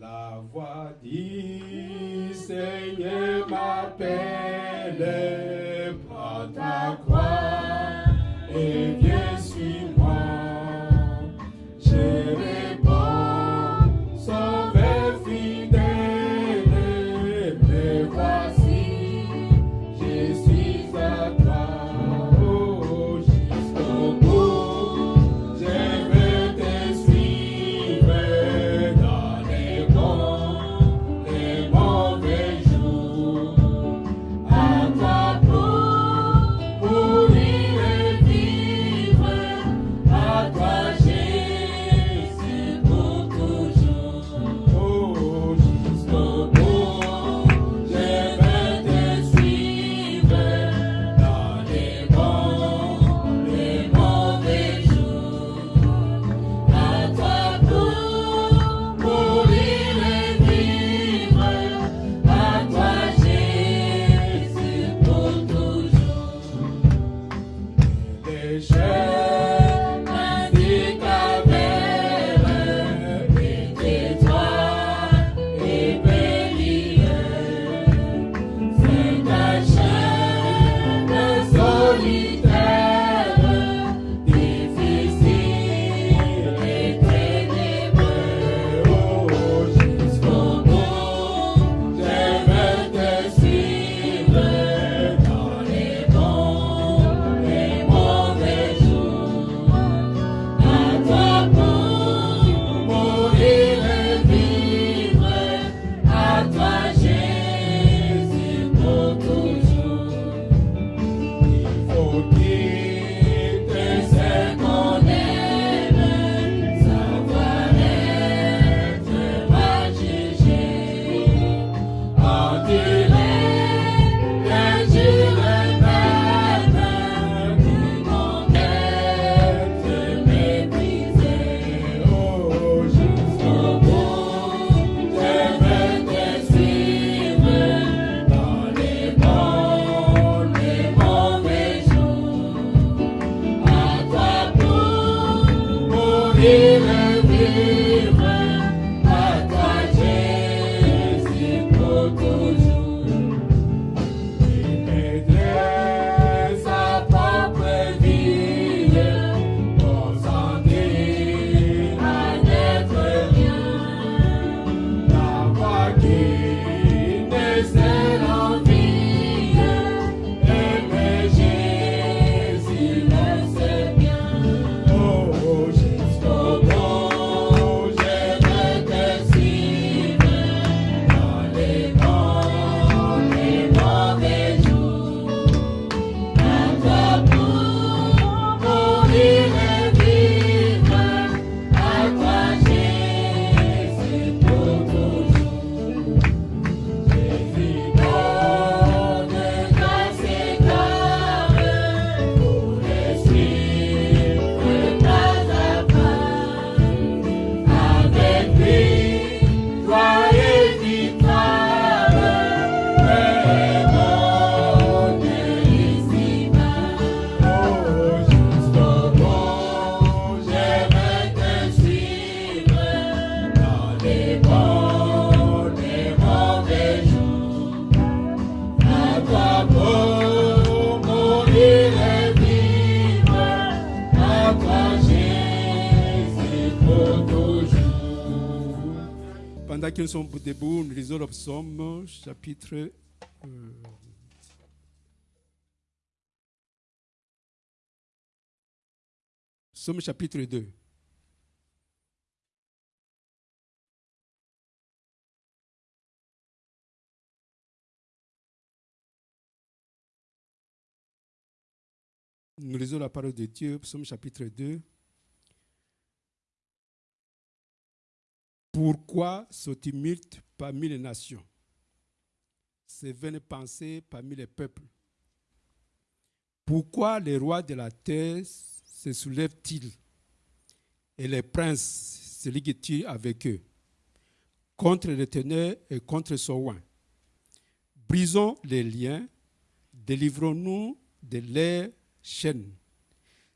La voix dit, Seigneur ma paix. sommes debout, nous lisons le psaume, chapitre euh, psaume chapitre 2. Nous lisons la parole de Dieu, psaume chapitre 2. Pourquoi ce tumulte parmi les nations? Ces vaines pensées parmi les peuples Pourquoi les rois de la terre se soulèvent-ils et les princes se liguent-ils avec eux? Contre l'éternel et contre son roi Brisons les liens, délivrons-nous de leurs chaînes.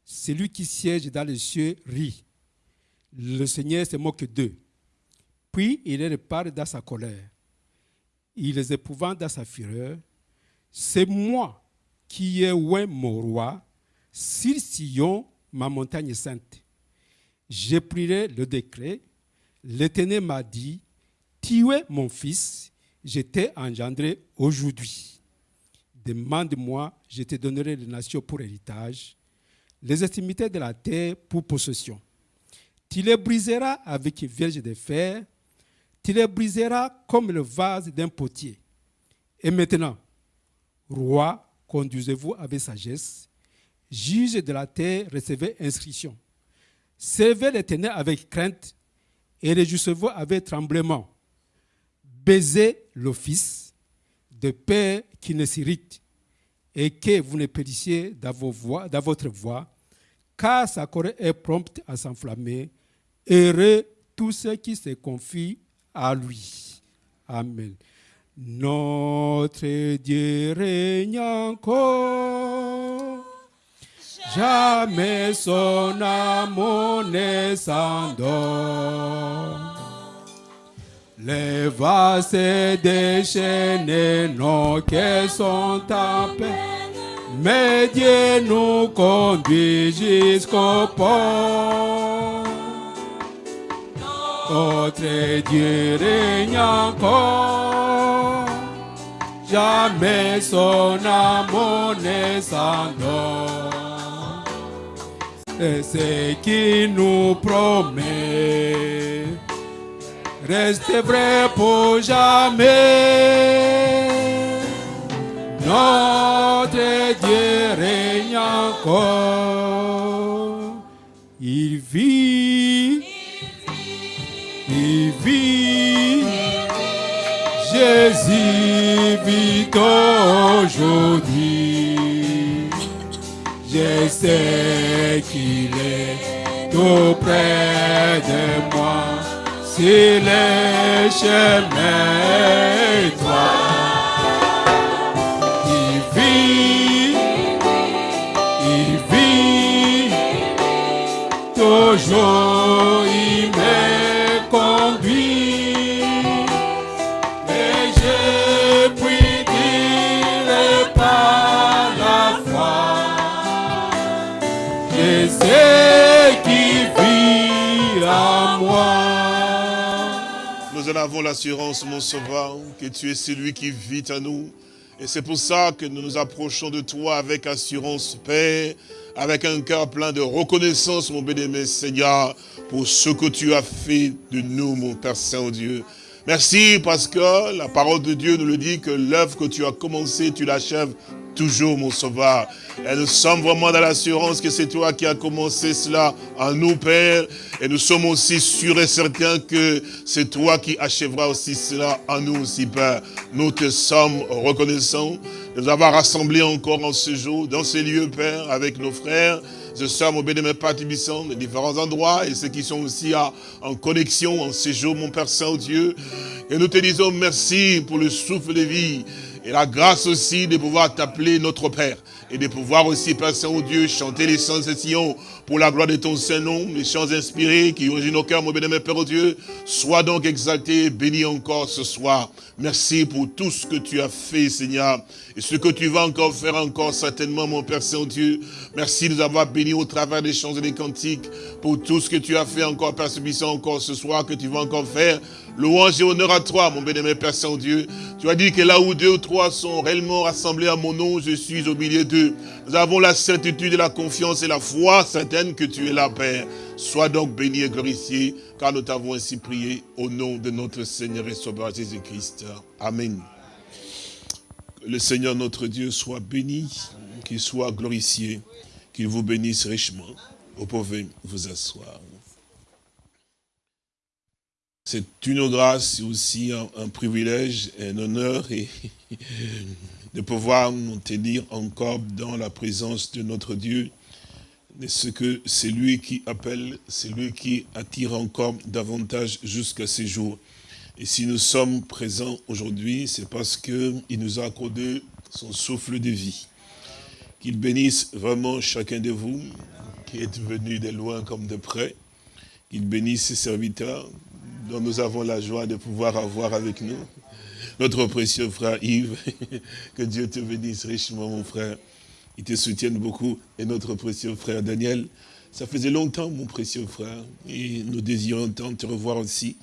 Celui qui siège dans les cieux rit. Le Seigneur se moque d'eux. Puis il les dans sa colère. Il les épouvante dans sa fureur. C'est moi qui ai oint mon roi sur Sion, ma montagne sainte. J'ai pris le décret. L'Éternel m'a dit, tu es mon fils, je t'ai engendré aujourd'hui. Demande-moi, je te donnerai les nations pour héritage, les extrémités de la terre pour possession. Tu les briseras avec vierge de fer, tu les briseras comme le vase d'un potier. Et maintenant, roi, conduisez-vous avec sagesse, juge de la terre, recevez inscription. Servez l'éternel avec crainte et réjouissez-vous avec tremblement. Baisez l'office de père qui ne s'irrite et que vous ne périssiez dans, votre voix, car sa colère est prompte à s'enflammer. Heureux tous ceux qui se confient à lui. Amen. Notre Dieu règne encore. Jamais son amour ne s'endort. Les vases déchaînés, nos cœurs sont en paix. Mais Dieu nous conduit jusqu'au port. Notre Dieu règne encore. Jamais son amour ne s'endort. Et ce qui nous promet reste vrai pour jamais. Notre Dieu règne encore. Il vit, Jésus vit aujourd'hui. Je sais qu'il est tout près de moi. Si le chemin étroit, avons l'assurance, mon sauveur, que tu es celui qui vit à nous. Et c'est pour ça que nous nous approchons de toi avec assurance, Père, avec un cœur plein de reconnaissance, mon bien-aimé Seigneur, pour ce que tu as fait de nous, mon Père Saint-Dieu. Merci parce que la parole de Dieu nous le dit que l'œuvre que tu as commencée, tu l'achèves toujours, mon sauveur. Et nous sommes vraiment dans l'assurance que c'est toi qui as commencé cela en nous, Père. Et nous sommes aussi sûrs et certains que c'est toi qui achèveras aussi cela en nous aussi, Père. Nous te sommes reconnaissants de nous avoir rassemblés encore en ce jour, dans ces lieux, Père, avec nos frères. Je sers mon Père Tibissant, de différents endroits, et ceux qui sont aussi en connexion en séjour, mon Père Saint-Dieu. Et nous te disons merci pour le souffle de vie, et la grâce aussi de pouvoir t'appeler notre Père, et de pouvoir aussi, Père Saint-Dieu, chanter les chants de Sion pour la gloire de ton Saint-Nom, les chants inspirés qui ont nos cœurs, mon bénémoine Père Dieu. Sois donc exalté, béni encore ce soir. Merci pour tout ce que tu as fait, Seigneur, et ce que tu vas encore faire encore certainement, mon Père Saint-Dieu. Merci de nous avoir bénis au travers des chants et des cantiques, pour tout ce que tu as fait encore, Père Subissant, encore ce soir, que tu vas encore faire. Louange et honneur à toi, mon bénémoine Père Saint-Dieu. Tu as dit que là où deux ou trois sont réellement rassemblés à mon nom, je suis au milieu d'eux. Nous avons la certitude et la confiance et la foi certaine que tu es là, Père. Sois donc béni et glorifié, car nous t'avons ainsi prié au nom de notre Seigneur et Sauveur Jésus-Christ. Amen. Que le Seigneur notre Dieu soit béni, qu'il soit glorifié, qu'il vous bénisse richement. Vous pouvez vous asseoir. C'est une grâce aussi un, privilège un honneur de pouvoir nous tenir encore dans la présence de notre Dieu. De ce que c'est lui qui appelle, c'est lui qui attire encore davantage jusqu'à ces jours. Et si nous sommes présents aujourd'hui, c'est parce qu'il nous a accordé son souffle de vie. Qu'il bénisse vraiment chacun de vous qui êtes venus de loin comme de près. Qu'il bénisse ses serviteurs dont nous avons la joie de pouvoir avoir avec nous. Notre précieux frère Yves, que Dieu te bénisse richement, mon frère. Il te soutienne beaucoup. Et notre précieux frère Daniel, ça faisait longtemps, mon précieux frère. Et nous désirons tant te revoir aussi.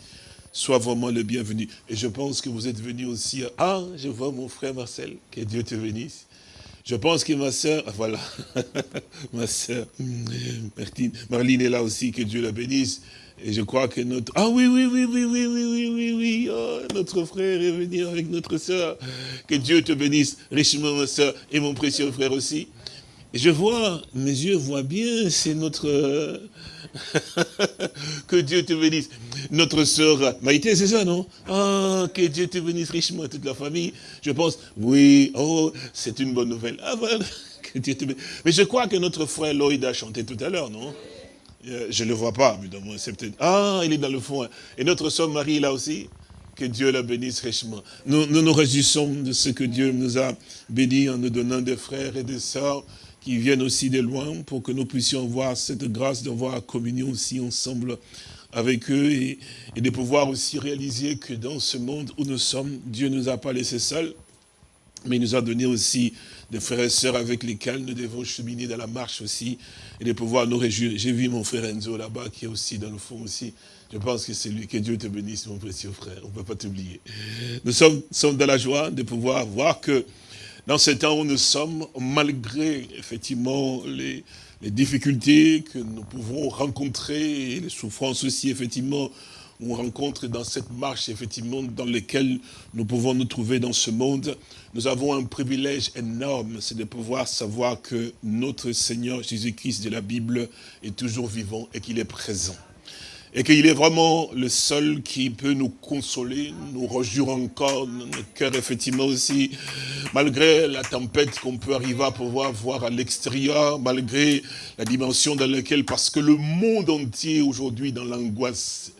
Sois vraiment le bienvenu. Et je pense que vous êtes venu aussi. Ah, je vois mon frère Marcel. Que Dieu te bénisse. Je pense que ma soeur, voilà, ma soeur Martine, Marline est là aussi, que Dieu la bénisse. Et je crois que notre... Ah oui, oui, oui, oui, oui, oui, oui, oui, oui. Oh, notre frère est venu avec notre soeur. Que Dieu te bénisse richement, ma soeur, et mon précieux frère aussi. Et je vois, mes yeux voient bien, c'est notre... que Dieu te bénisse. Notre sœur Maïté, c'est ça, non? Ah, que Dieu te bénisse richement, toute la famille. Je pense, oui, oh, c'est une bonne nouvelle. Ah, voilà, que Dieu te bénisse. Mais je crois que notre frère Lloyd a chanté tout à l'heure, non? Euh, Je ne le vois pas, évidemment, c'est peut-être... Ah, il est dans le fond. hein. Et notre sœur Marie, là aussi que Dieu la bénisse richement. Nous, nous nous réjouissons de ce que Dieu nous a bénis en nous donnant des frères et des sœurs qui viennent aussi de loin pour que nous puissions voir cette grâce d'avoir communion aussi ensemble avec eux et, de pouvoir aussi réaliser que dans ce monde où nous sommes, Dieu ne nous a pas laissés seuls, mais il nous a donné aussi des frères et sœurs avec lesquels nous devons cheminer dans la marche aussi et de pouvoir nous réjouir. J'ai vu mon frère Enzo là-bas qui est aussi dans le fond aussi. Je pense que c'est lui. Que Dieu te bénisse, mon précieux frère. On ne peut pas t'oublier. Nous sommes dans la joie de pouvoir voir que dans ce temps où nous sommes, malgré effectivement les, les difficultés que nous pouvons rencontrer, et les souffrances aussi, effectivement, on rencontre dans cette marche, effectivement, dans laquelle nous pouvons nous trouver dans ce monde, nous avons un privilège énorme, c'est de pouvoir savoir que notre Seigneur Jésus-Christ de la Bible est toujours vivant et qu'il est présent. Et qu'il est vraiment le seul qui peut nous consoler, nous rejurer encore notre cœur, effectivement aussi, malgré la tempête qu'on peut arriver à pouvoir voir à l'extérieur, malgré la dimension dans laquelle, parce que le monde entier aujourd'hui dans l'angoisse,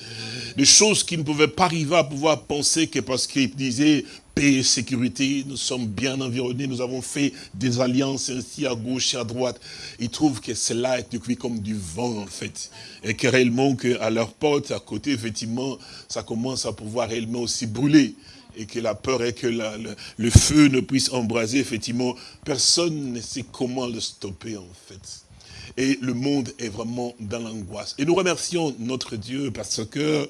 des choses qui ne pouvaient pas arriver à pouvoir penser que parce qu'il disait et sécurité, nous sommes bien environnés, nous avons fait des alliances ainsi à gauche et à droite. Ils trouvent que cela est depuis comme du vent en fait. Et que réellement qu'à leur porte, à côté, effectivement, ça commence à pouvoir réellement aussi brûler. Et que la peur est que le feu ne puisse embraser, effectivement. Personne ne sait comment le stopper en fait. Et le monde est vraiment dans l'angoisse. Et nous remercions notre Dieu parce que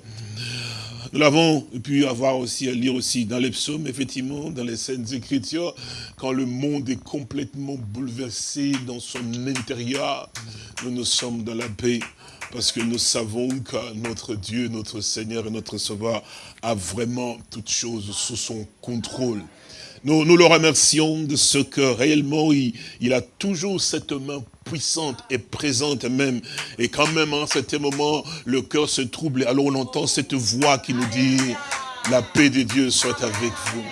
nous l'avons pu avoir aussi à lire aussi dans les psaumes, effectivement, dans les scènes écritures, quand le monde est complètement bouleversé dans son intérieur, nous nous sommes dans la paix. Parce que nous savons que notre Dieu, notre Seigneur et notre Sauveur a vraiment toutes choses sous son contrôle. Nous, nous le remercions de ce que réellement il, il a toujours cette main puissante et présente même. Et quand même, en cet moment, le cœur se trouble. Alors on entend cette voix qui nous dit, la paix de Dieu soit avec vous.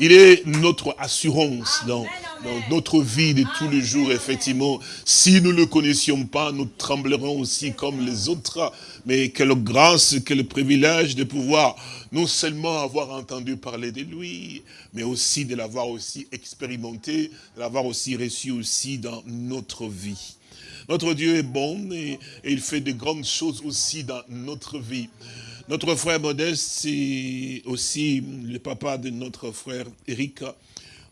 Il est notre assurance dans, dans notre vie de tous les jours, effectivement. Si nous ne le connaissions pas, nous tremblerons aussi comme les autres. Mais quelle grâce, quel privilège de pouvoir non seulement avoir entendu parler de lui, mais aussi de l'avoir aussi expérimenté, de l'avoir aussi reçu aussi dans notre vie. Notre Dieu est bon et, il fait de grandes choses aussi dans notre vie. Notre frère Modeste, c'est aussi le papa de notre frère Eric,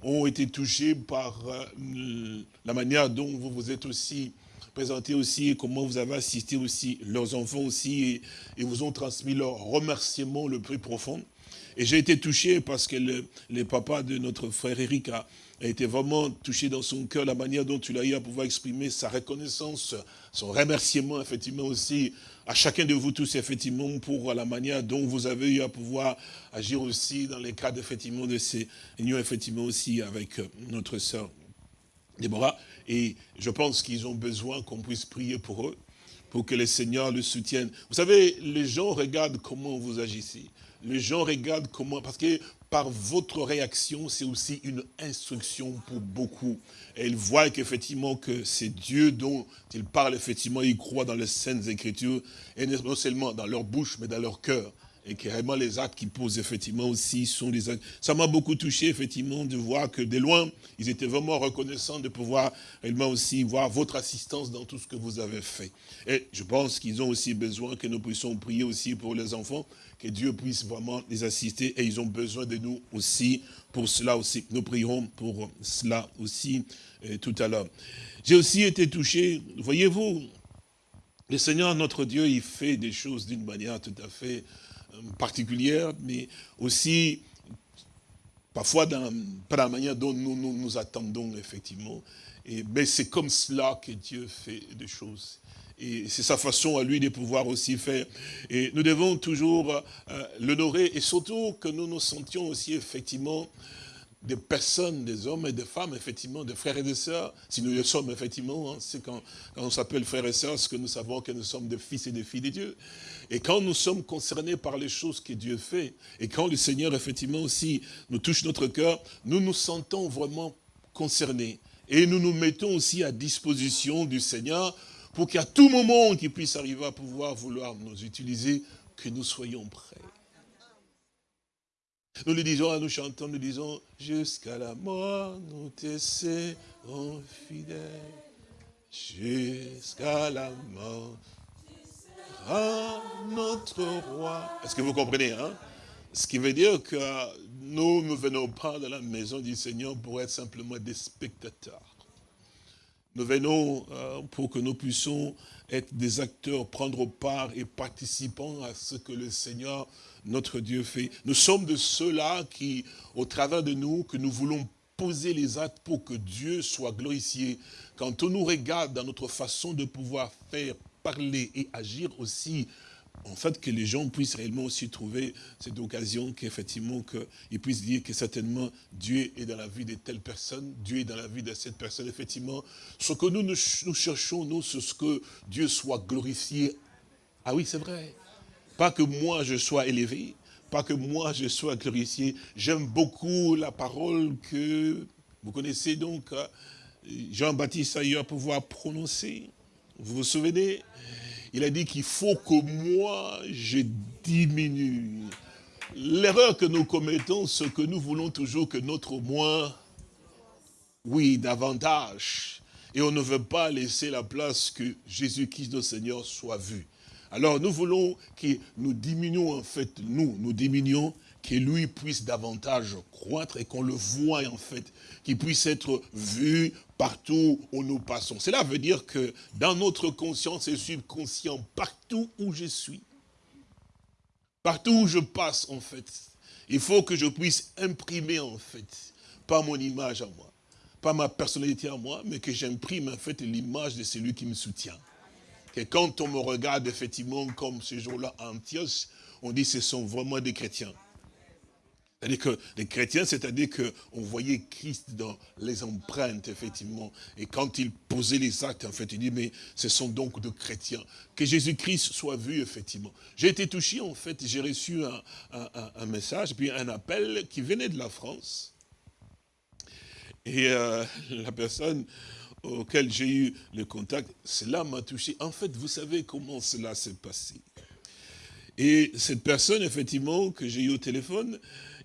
ont été touchés par euh, la manière dont vous vous êtes aussi présenté aussi, comment vous avez assisté aussi leurs enfants aussi, et, vous ont transmis leur remerciement le plus profond. Et j'ai été touché parce que le, papa de notre frère Eric a, a été vraiment touché dans son cœur, la manière dont il a eu à pouvoir exprimer sa reconnaissance, son remerciement, effectivement, aussi à chacun de vous tous, effectivement, pour la manière dont vous avez eu à pouvoir agir aussi dans les cadres, effectivement, de ces unions, effectivement, aussi avec euh, notre sœur Déborah. Et je pense qu'ils ont besoin qu'on puisse prier pour eux, pour que le Seigneur le soutienne. Vous savez, les gens regardent comment vous agissez. Les gens regardent comment, parce que par votre réaction, c'est aussi une instruction pour beaucoup. Et ils voient qu'effectivement que c'est Dieu dont ils parlent, effectivement, ils croient dans les saintes écritures, et non seulement dans leur bouche, mais dans leur cœur. Et carrément les actes qu'ils posent effectivement aussi sont des actes. Ça m'a beaucoup touché effectivement de voir que de loin, ils étaient vraiment reconnaissants de pouvoir réellement aussi voir votre assistance dans tout ce que vous avez fait. Et je pense qu'ils ont aussi besoin que nous puissions prier aussi pour les enfants, que Dieu puisse vraiment les assister et ils ont besoin de nous aussi pour cela aussi. Nous prierons pour cela aussi euh, tout à l'heure. J'ai aussi été touché, voyez-vous, le Seigneur, notre Dieu, il fait des choses d'une manière tout à fait particulière, mais aussi parfois dans, la manière dont nous nous, attendons effectivement. Et, mais c'est comme cela que Dieu fait des choses. Et c'est sa façon à lui de pouvoir aussi faire. Et nous devons toujours euh, l'honorer et surtout que nous nous sentions aussi effectivement des personnes, des hommes et des femmes, effectivement, des frères et des sœurs. Si nous le sommes, effectivement, hein, c'est quand, quand, on s'appelle frères et sœurs, ce que nous savons que nous sommes des fils et des filles de Dieu. Et quand nous sommes concernés par les choses que Dieu fait, et quand le Seigneur, effectivement, aussi nous touche notre cœur, nous nous sentons vraiment concernés. Et nous nous mettons aussi à disposition du Seigneur pour qu'à tout moment qu'il puisse arriver à pouvoir vouloir nous utiliser, que nous soyons prêts. Nous le disons, nous chantons, nous disons, jusqu'à la mort, nous te serons fidèles. Jusqu'à la mort, notre roi. Est-ce que vous comprenez hein? Ce qui veut dire que nous ne venons pas dans la maison du Seigneur pour être simplement des spectateurs. Nous venons euh, pour que nous puissions être des acteurs, prendre part et participants à ce que le Seigneur, notre Dieu, fait. Nous sommes de ceux-là qui, au travers de nous, que nous voulons poser les actes pour que Dieu soit glorifié. Quand on nous regarde dans notre façon de pouvoir faire, parler et agir aussi, en fait, que les gens puissent réellement aussi trouver cette occasion qu'effectivement, qu'ils puissent dire que certainement Dieu est dans la vie de telle personne, Dieu est dans la vie de cette personne, effectivement. Ce que nous, nous, cherchons, nous, c'est ce que Dieu soit glorifié. Ah oui, c'est vrai. Pas que moi je sois élevé, pas que moi je sois glorifié. J'aime beaucoup la parole que vous connaissez donc, hein, Jean-Baptiste a eu à pouvoir prononcer. Vous vous souvenez? Il a dit qu'il faut que moi, je diminue. L'erreur que nous commettons, c'est que nous voulons toujours que notre moi, oui, davantage. Et on ne veut pas laisser la place que Jésus-Christ, notre Seigneur, soit vu. Alors nous voulons que nous diminuons, en fait, nous, nous diminuons que lui puisse davantage croître et qu'on le voie en fait, qu'il puisse être vu partout où nous passons. Cela veut dire que dans notre conscience et subconscient, partout où je suis, partout où je passe en fait, il faut que je puisse imprimer en fait, pas mon image à moi, pas ma personnalité à moi, mais que j'imprime en fait l'image de celui qui me soutient. Que quand on me regarde effectivement comme ce jour-là en Antioche, on dit ce sont vraiment des chrétiens. C'est-à-dire que les chrétiens, c'est-à-dire qu'on voyait Christ dans les empreintes, effectivement. Et quand il posait les actes, en fait, il dit, mais ce sont donc de chrétiens. Que Jésus-Christ soit vu, effectivement. J'ai été touché, en fait, j'ai reçu un, message, puis un appel qui venait de la France. Et euh, la personne auquel j'ai eu le contact, cela m'a touché. En fait, vous savez comment cela s'est passé. Et cette personne, effectivement, que j'ai eu au téléphone,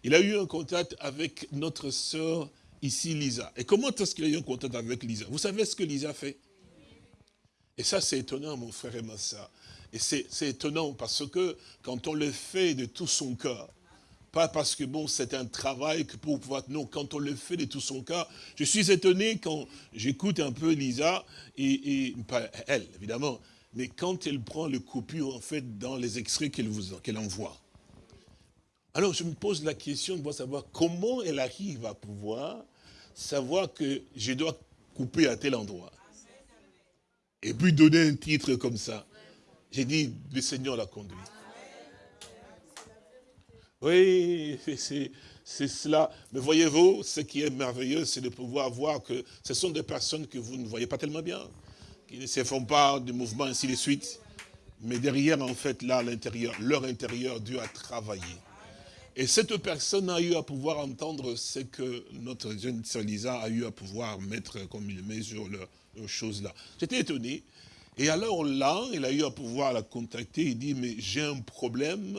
il a eu un contact avec notre sœur ici, Lisa. Et comment est-ce qu'il a eu un contact avec Lisa? Vous savez ce que Lisa fait? Et ça, c'est étonnant, mon frère et ma. Et c'est étonnant parce que quand on le fait de tout son cœur, pas parce que bon, c'est un travail que pour pouvoir... Non, quand on le fait de tout son cœur, je suis étonné quand j'écoute un peu Lisa, et, pas elle, évidemment, mais quand elle prend le coupure, en fait, dans les extraits qu'elle qu'elle envoie. Alors je me pose la question de savoir comment elle arrive à pouvoir savoir que je dois couper à tel endroit. Et puis donner un titre comme ça. J'ai dit, le Seigneur l'a conduit. Oui, c'est cela. Mais voyez-vous, ce qui est merveilleux, c'est de pouvoir voir que ce sont des personnes que vous ne voyez pas tellement bien, qui ne se font pas de mouvements ainsi de suite. Mais derrière, en fait, là, l'intérieur, leur intérieur, Dieu a travaillé. Et cette personne a eu à pouvoir entendre ce que notre jeune sœur Lisa a eu à pouvoir mettre comme il met sur leurs choses-là. J'étais étonné. Et alors là, il a eu à pouvoir la contacter. Il dit, mais j'ai un problème.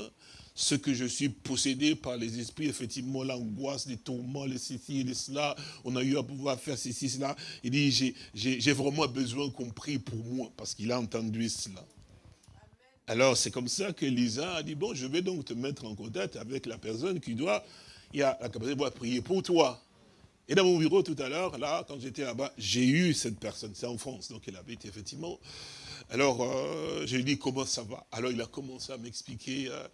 Ce que je suis possédé par les esprits, effectivement, l'angoisse, les tourments, les ceci et les cela, on a eu à pouvoir faire ceci, cela. Il dit, j'ai vraiment besoin qu'on prie pour moi, parce qu'il a entendu cela. Alors, c'est comme ça que Lisa a dit, bon, je vais donc te mettre en contact avec la personne qui doit, il a la capacité de prier pour toi. Et dans mon bureau tout à l'heure, là, quand j'étais là-bas, j'ai eu cette personne, c'est en France, donc elle habite effectivement. Alors, euh, j'ai dit comment ça va? Alors, il a commencé à m'expliquer euh,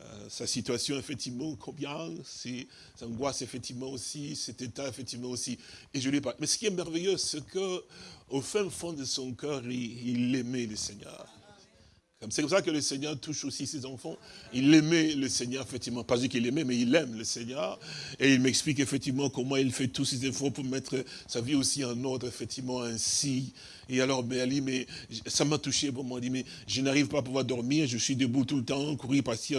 euh, sa situation, effectivement, combien, ses angoisses, effectivement, aussi, cet état, effectivement, aussi. Et je lui ai parlé. Mais ce qui est merveilleux, c'est qu'au fin fond de son cœur, il aimait le Seigneur. C'est comme ça que le Seigneur touche aussi ses enfants. Il aimait le Seigneur, effectivement. Pas qu'il aimait, mais il aime le Seigneur. Et il m'explique effectivement comment il fait tous ses efforts pour mettre sa vie aussi en ordre, effectivement, ainsi. Et alors, mais Ali, mais ça m'a touché. Bon, il dit, mais je n'arrive pas à pouvoir dormir. Je suis debout tout le temps, courir, passer.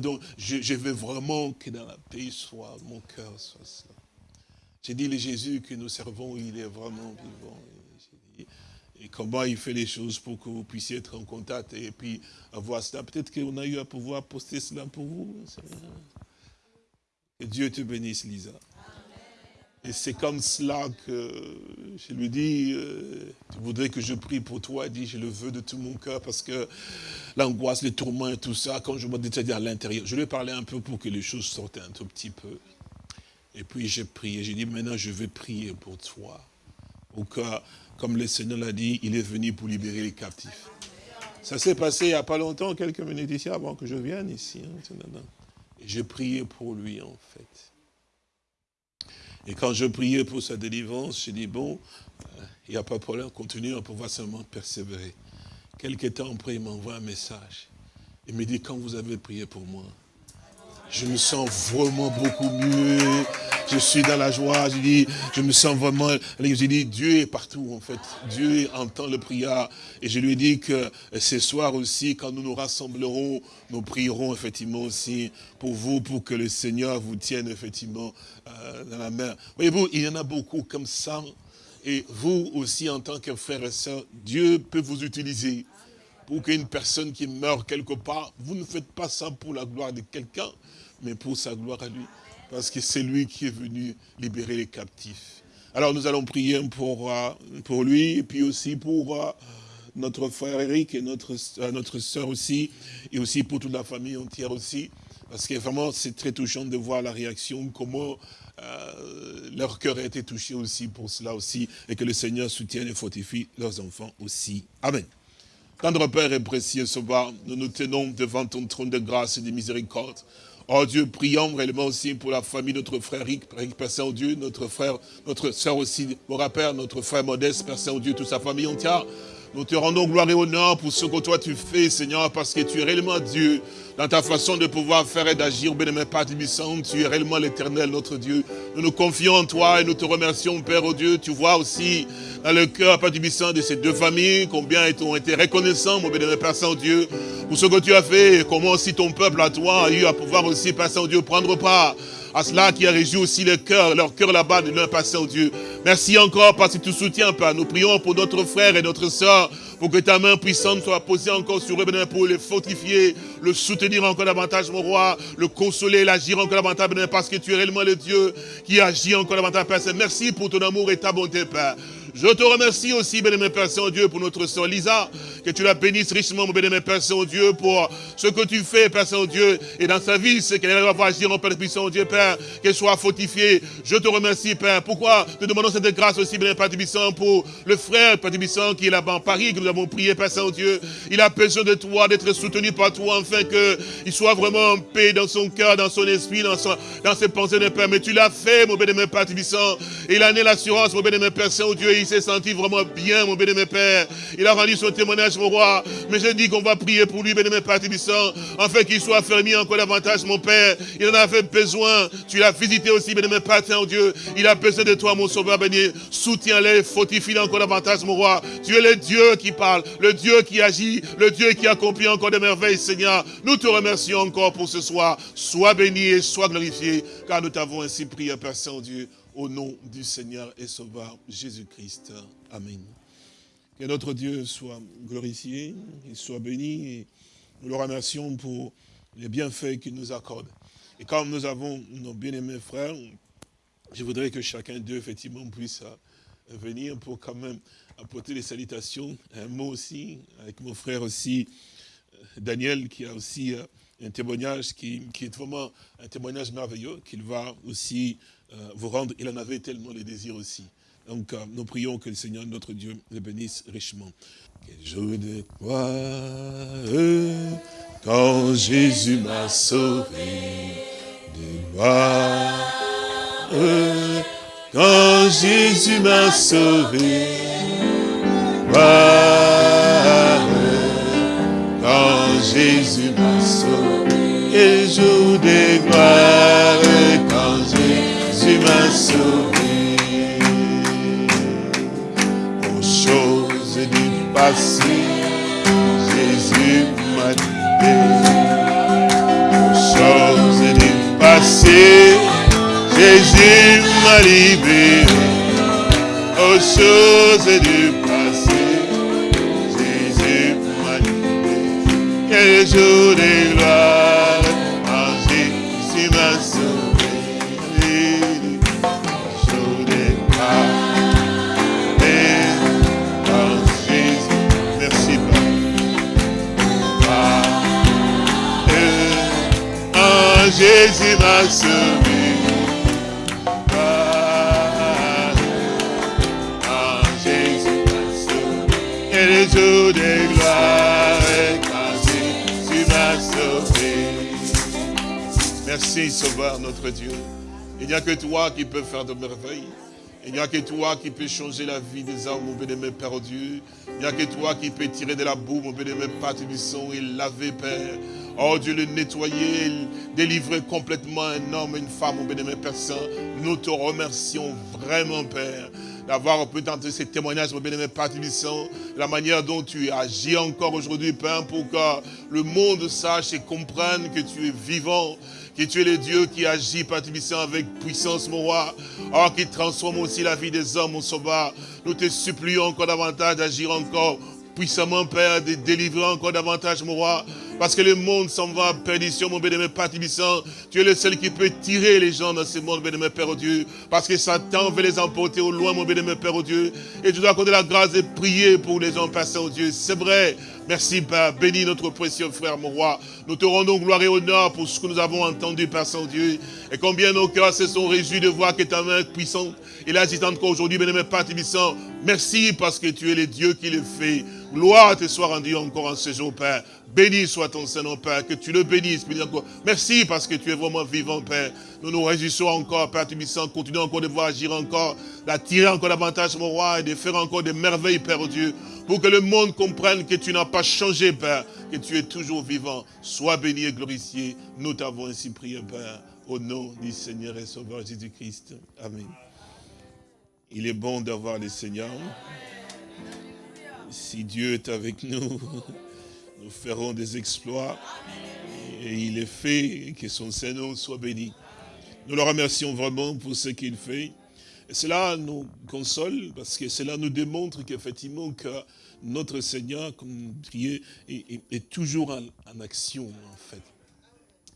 Donc, je, je veux vraiment que dans la paix soit, mon cœur soit cela. J'ai dit, le Jésus que nous servons, il est vraiment vivant et comment il fait les choses pour que vous puissiez être en contact et puis avoir cela. Peut-être qu'on a eu à pouvoir poster cela pour vous. Que Dieu te bénisse, Lisa. Et c'est comme cela que je lui dis, euh, tu voudrais que je prie pour toi, dit, je le veux de tout mon cœur, parce que l'angoisse, les tourments et tout ça, quand je me détaille à l'intérieur, je lui ai parlé un peu pour que les choses sortent un tout petit peu. Et puis j'ai prié, j'ai dit, maintenant je vais prier pour toi, au cas comme le Seigneur l'a dit, il est venu pour libérer les captifs. Ça s'est passé il n'y a pas longtemps, quelques minutes ici, avant que je vienne ici. Hein, j'ai prié pour lui, en fait. Et quand je priais pour sa délivrance, j'ai dit, bon, euh, il n'y a pas de problème, continuez, on pouvoir seulement persévérer. Quelque temps après, il m'envoie un message. Il me dit, quand vous avez prié pour moi, je me sens vraiment beaucoup mieux. Je suis dans la joie. Je dis, je me sens vraiment. Je dis, Dieu est partout en fait. Dieu entend le prière. Et je lui ai dit que ce soir aussi, quand nous nous rassemblerons, nous prierons effectivement aussi pour vous, pour que le Seigneur vous tienne effectivement euh, dans la main. Voyez-vous, il y en a beaucoup comme ça. Et vous aussi, en tant que frère et sœur, Dieu peut vous utiliser pour qu'une personne qui meurt quelque part, vous ne faites pas ça pour la gloire de quelqu'un, mais pour sa gloire à lui. Parce que c'est lui qui est venu libérer les captifs. Alors nous allons prier pour, euh, pour lui, et puis aussi pour euh, notre frère Eric et notre, euh, notre soeur aussi, et aussi pour toute la famille entière aussi. Parce que vraiment, c'est très touchant de voir la réaction, comment leur cœur a été touché aussi pour cela aussi, et que le Seigneur soutienne et fortifie leurs enfants aussi. Amen. Tendre Père et précieux Sauveur, nous nous tenons devant ton trône de grâce et de miséricorde. Oh Dieu, prions réellement aussi pour la famille, notre frère Rick, Père Saint-Dieu, notre frère, notre soeur aussi, mon Père, notre frère Modeste, Père Saint-Dieu, toute sa famille entière. Nous te rendons gloire et honneur pour ce que toi tu fais, Seigneur, parce que tu es réellement Dieu dans ta façon de pouvoir faire et d'agir, bénémoine Père tu es réellement l'éternel, notre Dieu. Nous nous confions en toi et nous te remercions, Père, oh Dieu. Tu vois aussi dans le cœur, Père Tibissant, de ces deux familles, combien ils ont été reconnaissants, mon bénémoine Père Saint-Dieu, pour ce que tu as fait et comment aussi ton peuple à toi a eu à pouvoir aussi, Père Saint-Dieu, prendre part à cela qui a réjoui aussi le cœur, leur cœur là-bas de leur au Dieu. Merci encore parce que tu soutiens, Père. Nous prions pour notre frère et notre soeur, pour que ta main puissante soit posée encore sur eux, pour les fortifier, le soutenir encore davantage, mon roi, le consoler, l'agir encore davantage, parce que tu es réellement le Dieu qui agit encore davantage, Père. Merci pour ton amour et ta bonté, Père. Je te remercie aussi, béni Père Saint-Dieu, pour notre soeur Lisa, que tu la bénisses richement, mon béni Père Saint-Dieu, pour ce que tu fais, Père Saint-Dieu, et dans sa vie, c'est qu'elle va agir en Père puissant, Dieu, Père, qu'elle soit fortifiée. Je te remercie, Père. Pourquoi te demandons cette grâce aussi, béni Père Tibissant, pour le frère Père Tibissant qui est là-bas en Paris, que nous avons prié, Père Saint-Dieu. Il a besoin de toi, d'être soutenu par toi, afin qu'il soit vraiment en paix dans son cœur, dans son esprit, dans, son, dans ses pensées de Père. Mais tu l'as fait, mon béni Père Tibissant. Il a né l'assurance, mon béni Père Saint-Dieu, il s'est senti vraiment bien, mon bénémoine Père. Il a rendu son témoignage, mon roi. Mais je dis qu'on va prier pour lui, bénémoine Père Tibissant, afin qu'il soit fermé encore davantage, mon Père. Il en avait besoin. Tu l'as visité aussi, bénémoine Père Saint-Dieu. Il a besoin de toi, mon sauveur béni. Soutiens-les, fortifie encore davantage, mon roi. Tu es le Dieu qui parle, le Dieu qui agit, le Dieu qui accomplit encore des merveilles, Seigneur. Nous te remercions encore pour ce soir. Sois béni et sois glorifié, car nous t'avons ainsi prié, Père Saint-Dieu au nom du Seigneur et Sauveur Jésus-Christ. Amen. Que notre Dieu soit glorifié, qu'il soit béni. Et nous le remercions pour les bienfaits qu'il nous accorde. Et comme nous avons nos bien-aimés frères, je voudrais que chacun d'eux, effectivement, puisse euh, venir pour quand même apporter les salutations. Un mot aussi, avec mon frère aussi, euh, Daniel, qui a aussi euh, un témoignage qui, est vraiment un témoignage merveilleux, qu'il va aussi vous rendre. Il en avait tellement les désirs aussi. Donc, nous prions que le Seigneur, notre Dieu, le bénisse richement. Quel jour de gloire, quand Jésus m'a sauvé de gloire quand Jésus m'a sauvé. quand Jésus m'a sauvé. Et jour de sauvé. Aux choses du passé, Jésus m'a libéré. Aux choses du passé, Jésus m'a libéré aux choses du passé. Jésus m'a libéré. Quel jour Quand Jésus m'a sauvé. les jours de gloire, quand tu m'as sauvé. Merci, Sauveur, notre Dieu. Il n'y a que toi qui peux faire de merveilles. Il n'y a que toi qui peux changer la vie des hommes, mon bénémoine Père Dieu. Il n'y a que toi qui peux tirer de la boue, mon bénémoine Père sang et laver, Père. Oh Dieu, le nettoyer, délivrer complètement un homme, une femme, mon bénémoine Père Saint. Nous te remercions vraiment, Père d'avoir pu tenter ces témoignages, mon bien-aimé Père la manière dont tu agis encore aujourd'hui, Père, pour que le monde sache et comprenne que tu es vivant, que tu es le Dieu qui agit, Père avec puissance, mon roi, oh, qui transforme aussi la vie des hommes, mon sauveur. Nous te supplions encore davantage d'agir encore puissamment, Père, de délivrer encore davantage, mon roi, parce que le monde s'en va à perdition, mon bénémoine Père Tu es le seul qui peut tirer les gens dans ce monde, bénémoine Père Dieu. Parce que Satan veut les emporter au loin, mon bénémoine Père Dieu. Et tu dois accorder la grâce de prier pour les gens passés au Dieu. C'est vrai. Merci, Père. Bénis notre précieux frère, mon roi. Nous te rendons gloire et honneur pour ce que nous avons entendu, Père Saint-Dieu. Et combien nos cœurs se sont réjouis de voir que ta main puissante et l'assistante qu'aujourd'hui, bénémoine Père Merci parce que tu es le Dieu qui le fait. Gloire te soit rendue encore en ce jour, Père. Béni soit ton Seigneur, Père, que tu le bénisses. Merci parce que tu es vraiment vivant, Père. Nous nous réjouissons encore, Père Tubissant. Continuons encore de voir agir encore, d'attirer encore davantage, mon roi, et de faire encore des merveilles, Père Dieu, pour que le monde comprenne que tu n'as pas changé, Père, que tu es toujours vivant. Sois béni et glorifié. Nous t'avons ainsi prié, Père, au nom du Seigneur et Sauveur Jésus-Christ. Amen. Il est bon d'avoir le Seigneur. Si Dieu est avec nous, nous ferons des exploits. Et il est fait, que son Seigneur soit béni. Nous le remercions vraiment pour ce qu'il fait. Cela nous console, parce que cela nous démontre qu'effectivement, que notre Seigneur, comme est, est, toujours en action, en fait.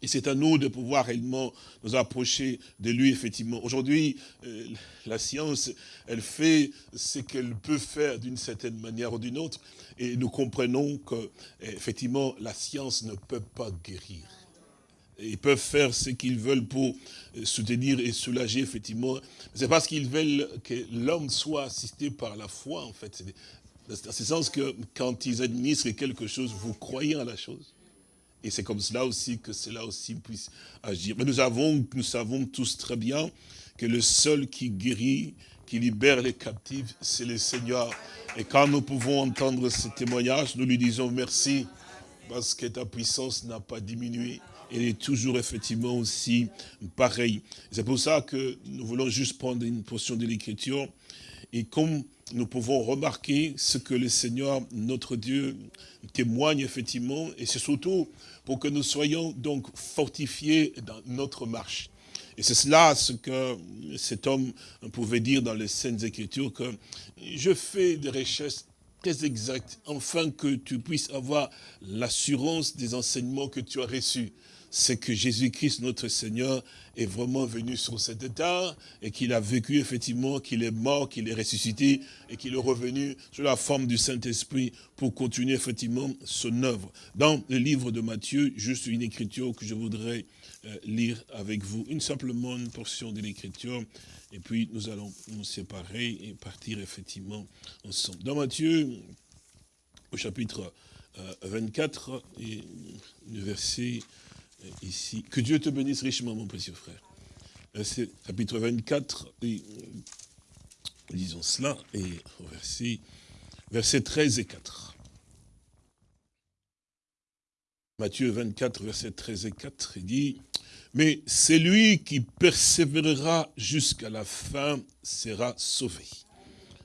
Et c'est à nous de pouvoir réellement nous approcher de lui, effectivement. Aujourd'hui, euh, la science, elle fait ce qu'elle peut faire d'une certaine manière ou d'une autre. Et nous comprenons que, effectivement, la science ne peut pas guérir. Ils peuvent faire ce qu'ils veulent pour euh, soutenir et soulager, effectivement. C'est parce qu'ils veulent que l'homme soit assisté par la foi, en fait. Dans ce sens que quand ils administrent quelque chose, vous croyez à la chose. Et c'est comme cela aussi que cela aussi puisse agir. Mais nous, nous savons tous très bien que le seul qui guérit, qui libère les captifs, c'est le Seigneur. Et quand nous pouvons entendre ce témoignage, nous lui disons merci, parce que ta puissance n'a pas diminué. Elle est toujours effectivement aussi pareille. C'est pour ça que nous voulons juste prendre une portion de l'Écriture. Et comme nous pouvons remarquer ce que le Seigneur, notre Dieu, témoigne effectivement, et c'est surtout pour que nous soyons donc fortifiés dans notre marche. Et c'est cela ce que cet homme pouvait dire dans les Saintes Écritures, que je fais des richesses très exact, afin que tu puisses avoir l'assurance des enseignements que tu as reçus c'est que Jésus-Christ, notre Seigneur, est vraiment venu sur cet état et qu'il a vécu effectivement, qu'il est mort, qu'il est ressuscité et qu'il est revenu sous la forme du Saint-Esprit pour continuer effectivement son œuvre. Dans le livre de Matthieu, juste une écriture que je voudrais euh, lire avec vous, une simplement une portion de l'écriture, et puis nous allons nous séparer et partir effectivement ensemble. Dans Matthieu, au chapitre 24, euh, et le verset ici. Que Dieu te bénisse richement, mon précieux frère. Verset, chapitre 24, et, lisons cela, et verset 13 et 4. Matthieu 24, verset 13 et 4, il dit, « Mais celui qui persévérera jusqu'à la fin sera sauvé.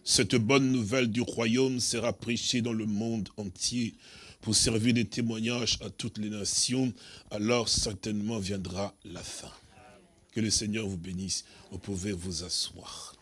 Cette bonne nouvelle du royaume sera prêchée dans le monde entier pour servir de témoignage à toutes les nations, alors certainement viendra la fin. Que le Seigneur vous bénisse. Vous pouvez vous asseoir.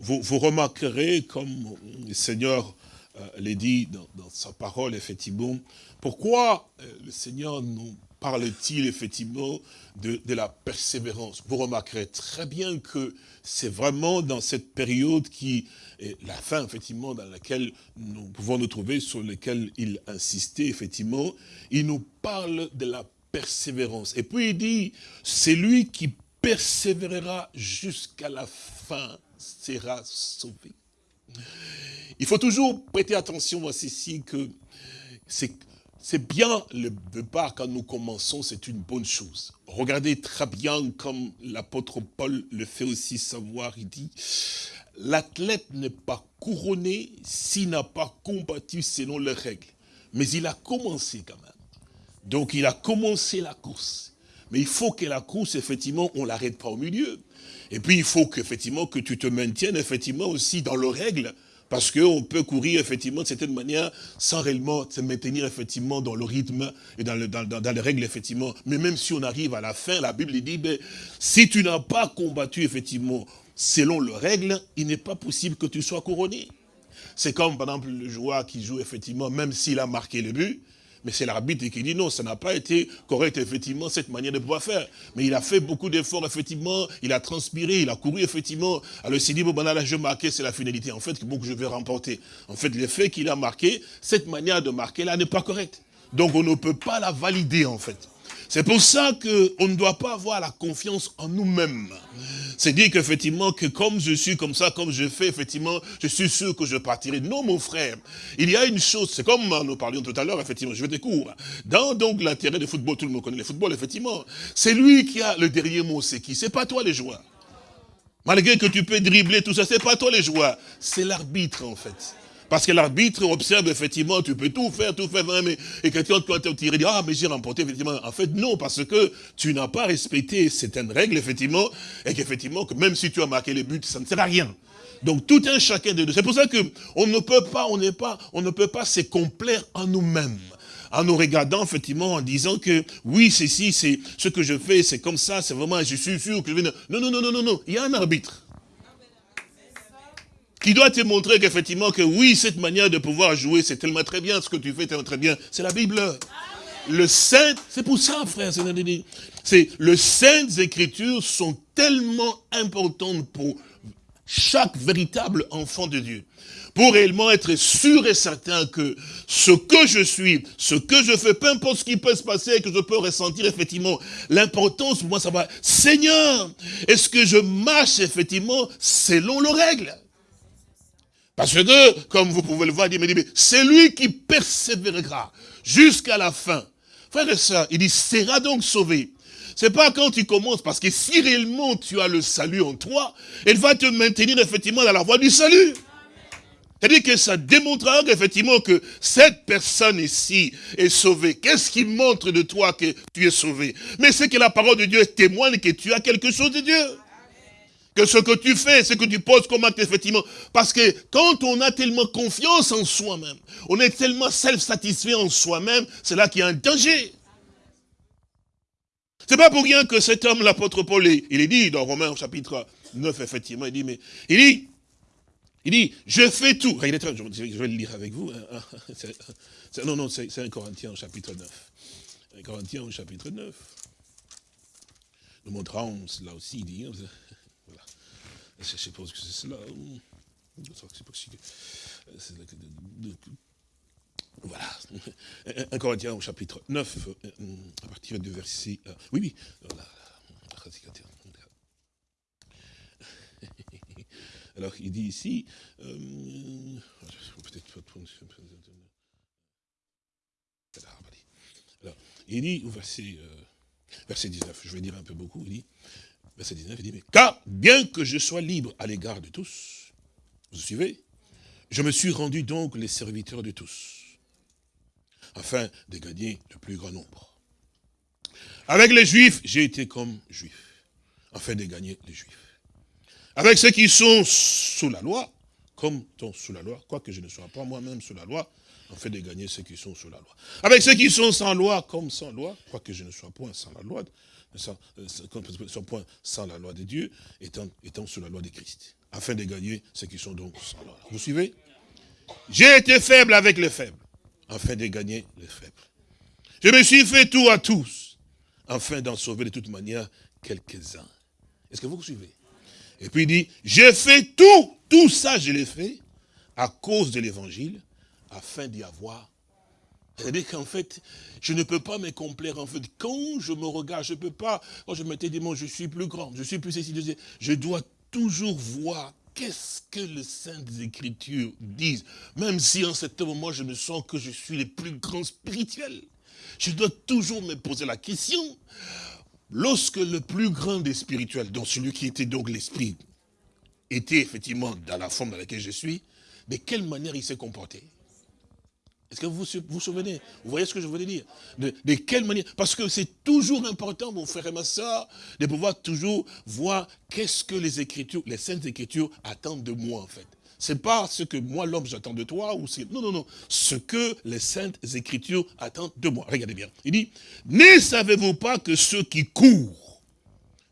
Vous, remarquerez, comme le Seigneur euh, l'a dit dans, sa parole, effectivement, pourquoi euh, le Seigneur nous parle-t-il effectivement de, la persévérance? Vous remarquerez très bien que c'est vraiment dans cette période qui est la fin, effectivement, dans laquelle nous pouvons nous trouver, sur laquelle il insistait, effectivement. Il nous parle de la persévérance. Et puis il dit, c'est lui qui persévérera jusqu'à la fin sera sauvé. Il faut toujours prêter attention à ceci que c'est c'est bien le départ quand nous commençons, c'est une bonne chose. Regardez très bien comme l'apôtre Paul le fait aussi savoir, il dit, l'athlète n'est pas couronné s'il n'a pas combattu selon les règles. Mais il a commencé quand même. Donc il a commencé la course. Mais il faut que la course, effectivement, on l'arrête pas au milieu. Et puis il faut que tu te maintiennes effectivement aussi dans les règles parce qu'on peut courir effectivement de certaine manière sans réellement se maintenir effectivement dans le rythme et dans, dans, les règles effectivement. Mais même si on arrive à la fin, la Bible dit, ben, si tu n'as pas combattu effectivement selon les règles, il n'est pas possible que tu sois couronné. C'est comme par exemple le joueur qui joue effectivement, même s'il a marqué le but, mais c'est l'arbitre qui dit non, ça n'a pas été correct, effectivement, cette manière de pouvoir faire. Mais il a fait beaucoup d'efforts, effectivement, il a transpiré, il a couru, effectivement. Alors il s'est dit, bon, ben là, je marqué, c'est la finalité, en fait, que, que je vais remporter. En fait, l'effet qu'il a marqué, cette manière de marquer là n'est pas correcte. Donc on ne peut pas la valider, en fait. C'est pour ça qu'on ne doit pas avoir la confiance en nous-mêmes. C'est dire qu'effectivement, que comme je suis comme ça, comme je fais, effectivement, je suis sûr que je partirai. Non, mon frère, il y a une chose, c'est comme nous parlions tout à l'heure, effectivement, je vais te. Dans donc l'intérêt du football, tout le monde connaît le football, effectivement. C'est lui qui a le dernier mot, c'est qui? C'est pas toi les joueurs. Malgré que tu peux dribbler, tout ça, c'est pas toi les joueurs. C'est l'arbitre, en fait. Parce que l'arbitre observe effectivement, tu peux tout faire, tout faire, mais, et quelqu'un doit te tirer, ah, mais j'ai remporté, effectivement. En fait, non, parce que tu n'as pas respecté certaines règles, effectivement, et qu'effectivement, que même si tu as marqué les buts, ça ne sert à rien. Donc tout un chacun de nous. C'est pour ça que on ne peut pas, on n'est pas, on ne peut pas se complaire en nous-mêmes en nous regardant effectivement en disant que oui, ceci, c'est ce que je fais, c'est comme ça, c'est vraiment, je suis sûr que je vais... Non, non, non, non, non, non, il y a un arbitre qui doit te montrer qu'effectivement, que oui, cette manière de pouvoir jouer, c'est tellement très bien, ce que tu fais tellement très bien, c'est la Bible. Le Saint, c'est pour ça, frère, c'est le Saintes Écritures sont tellement importantes pour chaque véritable enfant de Dieu. Pour réellement être sûr et certain que ce que je suis, ce que je fais, peu importe ce qui peut se passer, que je peux ressentir effectivement, l'importance pour moi, ça va, Seigneur, est-ce que je marche effectivement selon les règles? Parce que, comme vous pouvez le voir, il dit, c'est lui qui persévérera jusqu'à la fin. Frère et soeur, il dit, sera donc sauvé. C'est pas quand tu commences, parce que si réellement tu as le salut en toi, il va te maintenir effectivement dans la voie du salut. C'est-à-dire que ça démontrera effectivement que cette personne ici est sauvée. Qu'est-ce qui montre de toi que tu es sauvé? Mais c'est que la parole de Dieu témoigne que tu as quelque chose de Dieu que ce que tu fais, ce que tu poses comme acte, effectivement. Parce que quand on a tellement confiance en soi-même, on est tellement self-satisfait en soi-même, c'est là qu'il y a un danger. C'est pas pour rien que cet homme, l'apôtre Paul, il est dit dans Romains chapitre 9, effectivement, il dit, mais il dit, Il dit, je fais tout. Regardez, je vais le lire avec vous. hein. Non, non, c'est un Corinthiens au chapitre 9. Un Corinthiens chapitre 9. Nous montrons cela aussi, il dit. Je suppose que c'est cela. C'est possible. De- Voilà. Un- Un Corinthiens au chapitre 9, euh, à partir du verset... euh, Oui, oui. Voilà. Alors, il dit ici... euh, Alors, il dit au verset, euh, verset 19, je vais dire un peu beaucoup, il dit, verset 19, il dit, car bien que je sois libre à l'égard de tous, vous suivez Je me suis rendu donc les serviteurs de tous, afin de gagner le plus grand nombre. Avec les juifs, j'ai été comme juif, afin de gagner les juifs. Avec ceux qui sont sous la loi, comme étant sous la loi, quoique je ne sois pas moi-même sous la loi, afin de gagner ceux qui sont sous la loi. Avec ceux qui sont sans loi, comme sans loi, quoique je ne sois point sans la loi, sans, euh, sans la loi de Dieu, étant, étant sous la loi de Christ, afin de gagner ceux qui sont donc sans loi. Vous suivez? J'ai été faible avec les faibles, afin de gagner les faibles. Je me suis fait tout à tous, afin d'en sauver de toute manière quelques-uns. Est-ce que vous suivez? Et puis il dit, j'ai fait tout, tout ça je l'ai fait, à cause de l'évangile, afin d'y avoir. C'est-à-dire qu'en fait, je ne peux pas me complaire. En fait, quand je me regarde, je ne peux pas, quand je m'étais dit, moi, je suis plus grand, je suis plus ceci, je, dois toujours voir qu'est-ce que les Saintes Écritures disent. Même si en cet moment, je me sens que je suis le plus grand spirituel. Je dois toujours me poser la question, lorsque le plus grand des spirituels, donc celui qui était donc l'esprit, était effectivement dans la forme dans laquelle je suis, de quelle manière il s'est comporté? Est-ce que vous vous souvenez? Vous voyez ce que je voulais dire? De, quelle manière? Parce que c'est toujours important, mon frère et ma soeur, de pouvoir toujours voir qu'est-ce que les Écritures, les Saintes Écritures attendent de moi en fait. C'est pas ce que moi, l'homme, j'attends de toi, ou. Non, non, non. Ce que les Saintes Écritures attendent de moi. Regardez bien. Il dit, ne savez-vous pas que ceux qui courent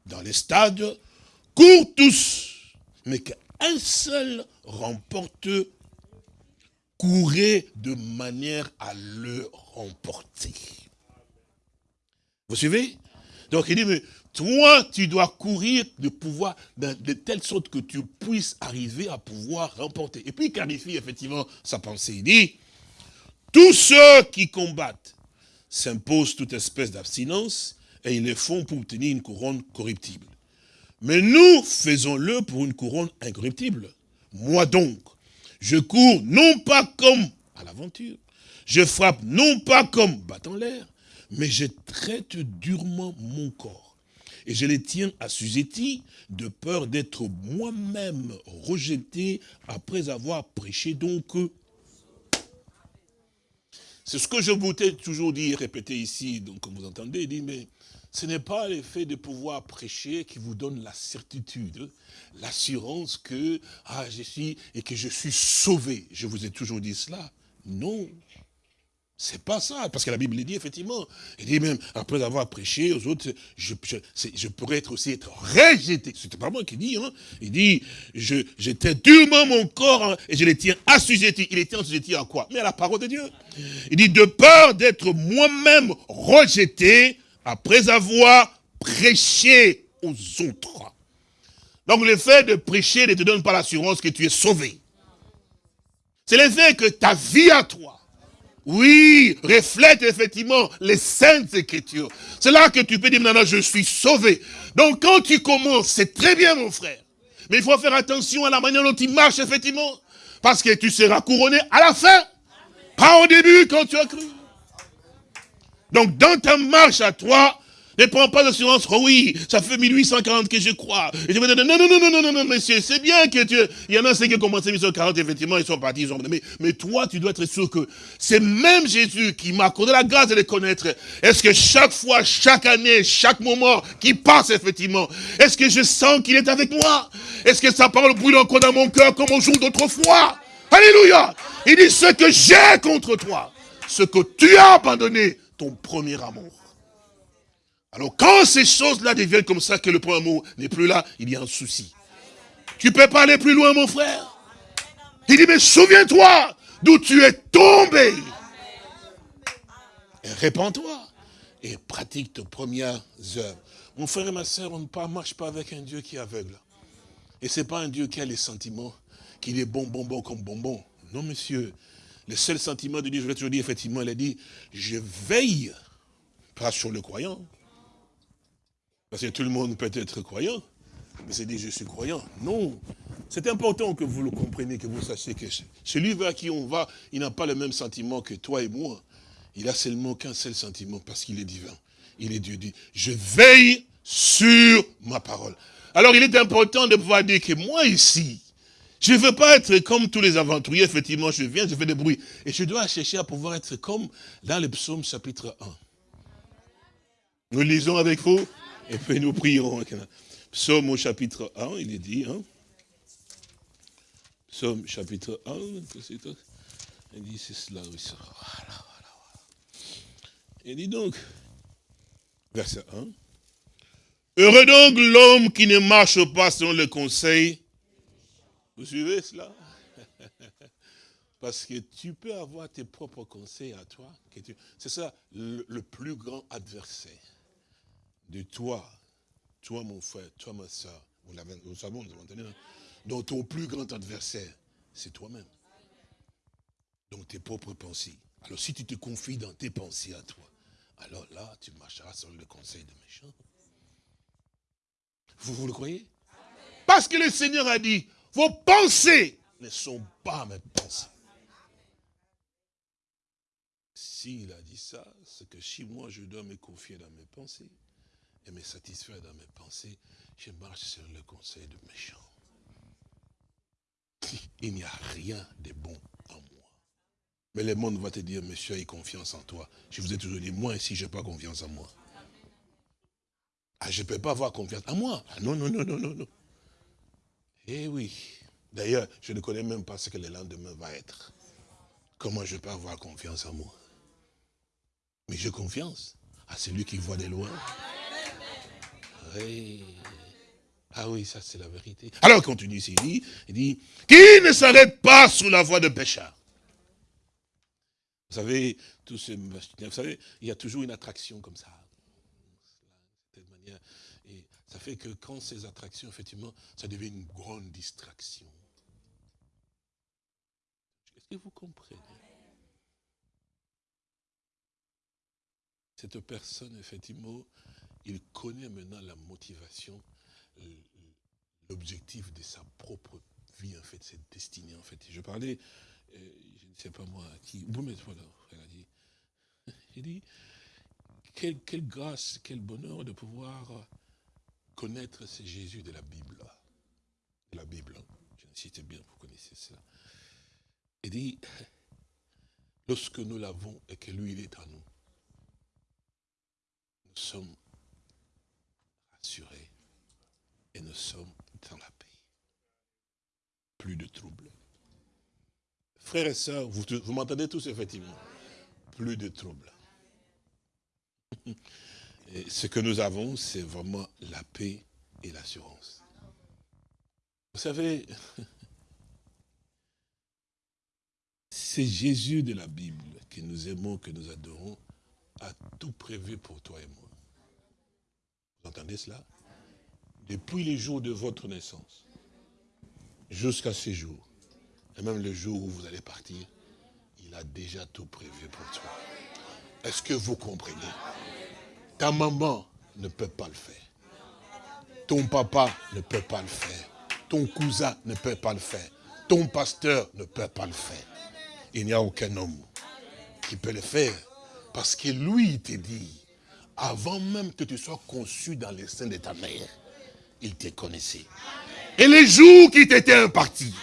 dans les stades courent tous, mais qu'un seul remporte courez de manière à le remporter. Vous suivez? Donc il dit, mais toi, tu dois courir de pouvoir, de, de telle sorte que tu puisses arriver à pouvoir remporter. Et puis il clarifie effectivement sa pensée. Il dit, tous ceux qui combattent s'imposent toute espèce d'abstinence et ils le font pour obtenir une couronne corruptible. Mais nous faisons-le pour une couronne incorruptible. Moi donc, je cours non pas comme à l'aventure, je frappe non pas comme battant l'air, mais je traite durement mon corps. Et je les tiens assujettis de peur d'être moi-même rejeté après avoir prêché donc. C'est ce que je voulais toujours dire, répéter ici, donc comme vous entendez, dit, mais ce n'est pas l'effet de pouvoir prêcher qui vous donne la certitude, l'assurance que ah, je suis et que je suis sauvé. Je vous ai toujours dit cela. Non. C'est pas ça, parce que la Bible dit effectivement, il dit même, après avoir prêché aux autres, je, je, je pourrais être aussi être rejeté. C'était pas moi qui dis, hein. Il dit, je, j'étais durement mon corps hein, et je les tiens assujettis. Il était assujetti à quoi? Mais à la parole de Dieu. Il dit, de peur d'être moi-même rejeté après avoir prêché aux autres. Donc le fait de prêcher ne te donne pas l'assurance que tu es sauvé. C'est le fait que ta vie à toi, oui, reflète effectivement les saintes écritures. C'est là que tu peux dire, maintenant je suis sauvé. Donc quand tu commences, c'est très bien mon frère. Mais il faut faire attention à la manière dont tu marches effectivement. Parce que tu seras couronné à la fin. Pas au début quand tu as cru. Donc dans ta marche à toi, ne prends pas d'assurance, oh oui, ça fait 1840 que je crois. Et je vais dire, non, non, non, non, non, non, monsieur, c'est bien que tu... Il y en a ceux qui ont commencé 1840, effectivement, ils sont partis, ils ont... Mais, mais toi, tu dois être sûr que c'est même Jésus qui m'a accordé la grâce de les connaître. Est-ce que chaque fois, chaque année, chaque moment qui passe, effectivement, est-ce que je sens qu'il est avec moi? Est-ce que sa parole brûle encore dans mon cœur comme au jour d'autrefois? Alléluia Il dit, ce que j'ai contre toi, ce que tu as abandonné, ton premier amour. Alors quand ces choses-là deviennent comme ça, que le premier amour n'est plus là, il y a un souci. Tu peux pas aller plus loin, mon frère. Il dit, mais souviens-toi d'où tu es tombé. Répands-toi et pratique tes premières œuvres. Mon frère et ma soeur, on ne marche pas avec un Dieu qui est aveugle. Et ce n'est pas un Dieu qui a les sentiments, qu'il est bon, bon, bon comme bonbon. Non, monsieur. Le seul sentiment de Dieu, je l'ai toujours dit, effectivement, il a dit, je veille, pas sur le croyant. Parce que tout le monde peut être croyant, mais c'est dit, je suis croyant. Non. C'est important que vous le compreniez, que vous sachiez que celui vers qui on va, il n'a pas le même sentiment que toi et moi. Il a seulement qu'un seul sentiment, parce qu'il est divin. Il est Dieu dit, je veille sur ma parole. Alors il est important de pouvoir dire que moi ici, je ne veux pas être comme tous les aventuriers, effectivement, je viens, je fais des bruits. Et je dois chercher à pouvoir être comme dans le psaume chapitre 1. Nous lisons avec vous, et puis nous prierons. Psaume au chapitre 1, il est dit, hein. Psaume chapitre 1, il dit, c'est cela, oui, Voilà, voilà, voilà. Il dit donc, verset 1, Heureux donc l'homme qui ne marche pas selon le conseil. Vous suivez cela? Parce que tu peux avoir tes propres conseils à toi. C'est ça le, plus grand adversaire de toi, toi mon frère, toi ma soeur. Vous, vous savez, vous entendez hein? Donc ton plus grand adversaire, c'est toi-même. Donc tes propres pensées. Alors si tu te confies dans tes pensées à toi, alors là, tu marcheras selon le conseil de méchants. Vous, vous le croyez? Parce que le Seigneur a dit, vos pensées ne sont pas mes pensées. S'il a dit ça, c'est que si moi je dois me confier dans mes pensées et me satisfaire dans mes pensées, je marche sur le conseil de méchant. Il n'y a rien de bon en moi. Mais le monde va te dire, monsieur, aie confiance en toi. Je vous ai toujours dit, moi ici, je n'ai pas confiance en moi. Ah, je ne peux pas avoir confiance en moi. Ah, non, non, non, non, non, non. Eh oui. D'ailleurs, je ne connais même pas ce que le lendemain va être. Comment je peux avoir confiance en moi? Mais j'ai confiance à celui qui voit de loin. Ah oui, ça c'est la vérité. Alors, continue il dit, il dit, qui ne s'arrête pas sous la voie de pécheur Vous savez, tout ce, vous savez, il y a toujours une attraction comme ça. Ça fait que quand ces attractions, effectivement, ça devient une grande distraction. Est-ce que vous comprenez? Cette personne, effectivement, il connaît maintenant la motivation, l'objectif de sa propre vie, en fait, cette destinée, en fait. Je parlais, euh, je ne sais pas moi, qui, vous mettez là, elle a dit, il dit, quelle grâce, quel bonheur de pouvoir connaître ce Jésus de la Bible. La Bible, hein. je cite bien, vous connaissez cela. Il dit, lorsque nous l'avons et que lui, il est en nous, nous sommes rassurés et nous sommes dans la paix. Plus de troubles. Frères et sœurs, vous, vous m'entendez tous effectivement Plus de troubles. Ce que nous avons, c'est vraiment la paix et l'assurance. Vous savez, c'est Jésus de la Bible que nous aimons, que nous adorons, a tout prévu pour toi et moi. Vous entendez cela? Depuis les jours de votre naissance, jusqu'à ce jour, et même le jour où vous allez partir, il a déjà tout prévu pour toi. Est-ce que vous comprenez? Ta maman ne peut pas le faire. Ton papa ne peut pas le faire. Ton cousin ne peut pas le faire. Ton pasteur ne peut pas le faire. Il n'y a aucun homme qui peut le faire. Parce que lui, il te dit, avant même que tu sois conçu dans les seins de ta mère, il te connaissait. Et les jours qui t'étaient impartis,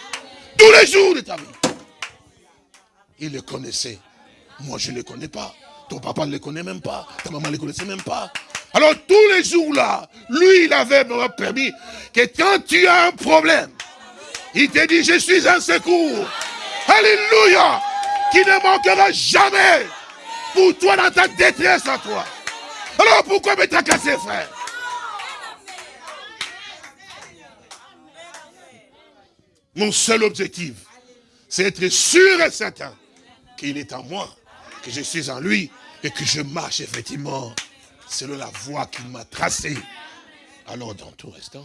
tous les jours de ta vie, il le connaissait. Moi, je ne le connais pas. Ton papa ne les connaît même pas. Ta maman ne les connaissait même pas. Alors tous les jours-là, lui, il avait permis que quand tu as un problème, il te dit, je suis un secours. Alléluia. Qui ne manquera jamais pour toi dans ta détresse à toi. Alors pourquoi me tracasser, frère? Mon seul objectif, c'est être sûr et certain qu'il est en moi, que je suis en lui, et que je marche effectivement selon la voie qu'il m'a tracée. Alors dans tout restant,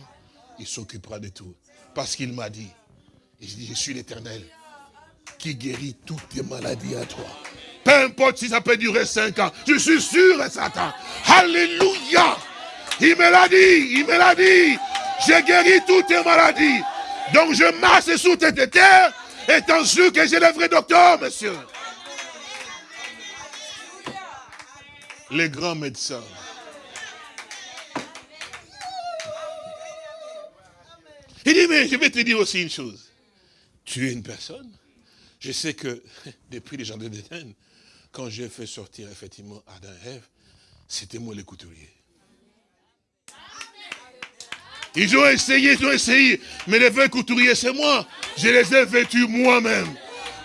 il s'occupera de tout. Parce qu'il m'a dit, il dit, je suis l'éternel qui guérit toutes tes maladies à toi. Peu importe si ça peut durer cinq ans, je suis sûr et certain. Alléluia. Il me l'a dit, il me l'a dit. J'ai guéri toutes tes maladies. Donc je marche sous tes terre, étant sûr que j'ai le vrai docteur, monsieur. Les grands médecins. Il dit, mais je vais te dire aussi une chose. Tu es une personne. Je sais que depuis les jardins d'Éden, quand j'ai fait sortir effectivement Adam et Ève, c'était moi le couturier. Ils ont essayé, ils ont essayé. Mais les vrais couturiers, c'est moi. Je les ai vêtus moi-même.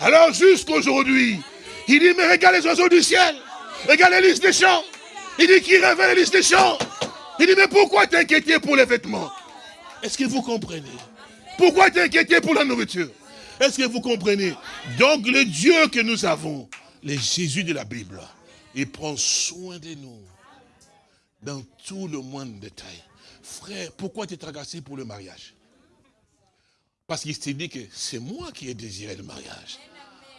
Alors jusqu'aujourd'hui, il dit, mais regarde les oiseaux du ciel. Regarde les listes des champs. Il dit, qui révèle les listes des champs. Il dit, mais pourquoi t'inquiéter pour les vêtements? Est-ce que vous comprenez? Pourquoi t'inquiéter pour la nourriture? Est-ce que vous comprenez? Donc le Dieu que nous avons, le Jésus de la Bible, il prend soin de nous dans tout le monde détail. Frère, pourquoi tu es tracasé pour le mariage? Parce qu'il s'est dit que c'est moi qui ai désiré le mariage.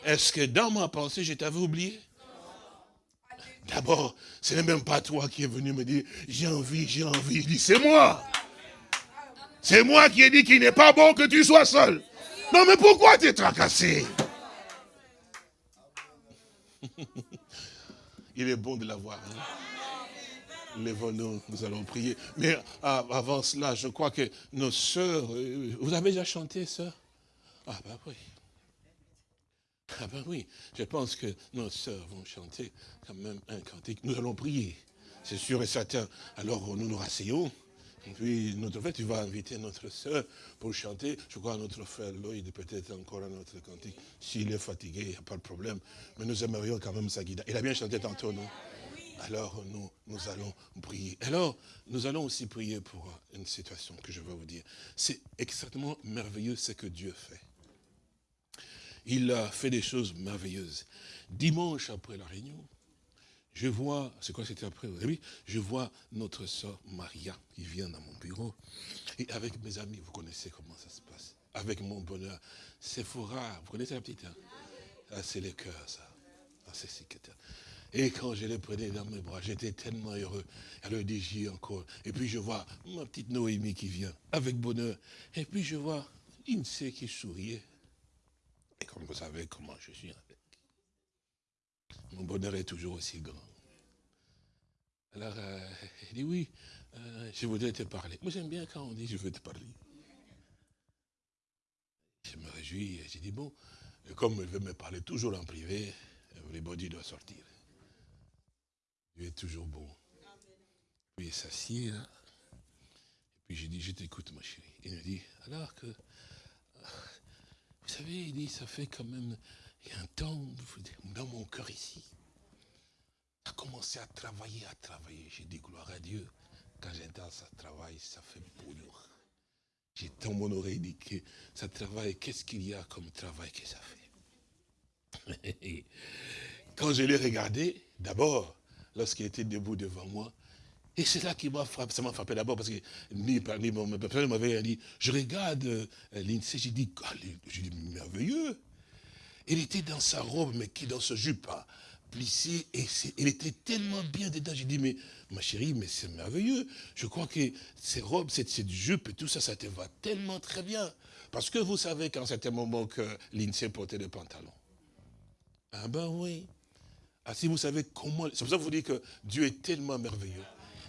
Est-ce que dans ma pensée, je t'avais oublié? D'abord, ce n'est même pas toi qui es venu me dire, j'ai envie, j'ai envie. Il dit, c'est moi. C'est moi qui ai dit qu'il n'est pas bon que tu sois seul. Non, mais pourquoi tu es tracassé? Il est bon de l'avoir. Hein? Lèvons-nous, nous allons prier. Mais ah, avant cela, je crois que nos sœurs, euh, vous avez déjà chanté, sœurs? Ah ben oui. Ah ben oui, je pense que nos sœurs vont chanter quand même un cantique. Nous allons prier, c'est sûr et certain. Alors nous nous rasseyons. Et puis, notre frère, tu vas inviter notre sœur pour chanter. Je crois notre frère Lloyd, peut-être encore un autre cantique. S'il est fatigué, il n'y a pas de problème. Mais nous aimerions quand même sa guide. Il a bien chanté tantôt, non? Alors nous, nous allons prier. Alors, nous allons aussi prier pour une situation que je vais vous dire. C'est extrêmement merveilleux ce que Dieu fait. Il a fait des choses merveilleuses. Dimanche après la réunion, je vois, c'est quoi c'était après je vois notre soeur Maria qui vient dans mon bureau. Et avec mes amis, vous connaissez comment ça se passe. Avec mon bonheur. C'est rare. vous connaissez la petite hein? ah, c'est le cœur, ça. Ah, c'est et quand je les prenais dans mes bras, j'étais tellement heureux. Elle dit, j'y encore. Et puis je vois ma petite Noémie qui vient, avec bonheur. Et puis je vois Insee qui souriait. Et comme vous savez comment je suis avec. Mon bonheur est toujours aussi grand. Alors, euh, elle dit, oui, euh, je voudrais te parler. Moi, j'aime bien quand on dit, je veux te parler. Je me réjouis, j'ai dit, bon, comme elle veut me parler toujours en privé, everybody doit sortir. Dieu est toujours bon. Puis il s'assied là. Et puis j'ai dit, je t'écoute ma chérie. Il me dit, alors que, vous savez, il dit, ça fait quand même, il y a un temps dans mon cœur ici. A commencé à travailler, à travailler. J'ai dit, gloire à Dieu. Quand j'entends ça travaille, ça fait boulot. J'ai dans mon oreille dit que ça travaille, qu'est-ce qu'il y a comme travail que ça fait? Quand je l'ai regardé, d'abord, lorsqu'il était debout devant moi. Et c'est là qui m'a frappé, ça m'a frappé d'abord parce que ni, ni mon personne m'avait dit, je regarde euh, l'INSEE, j'ai dit, dit, merveilleux. Il était dans sa robe, mais qui dans ce jupe hein, plissé, et il était tellement bien dedans. J'ai dit, mais ma chérie, mais c'est merveilleux. Je crois que ces robes, cette, cette jupe et tout ça, ça te va tellement très bien. Parce que vous savez qu'en certain moment que l'INSEE portait des pantalons. Ah ben oui. Ah, si vous savez comment... C'est pour ça que vous dites que Dieu est tellement merveilleux.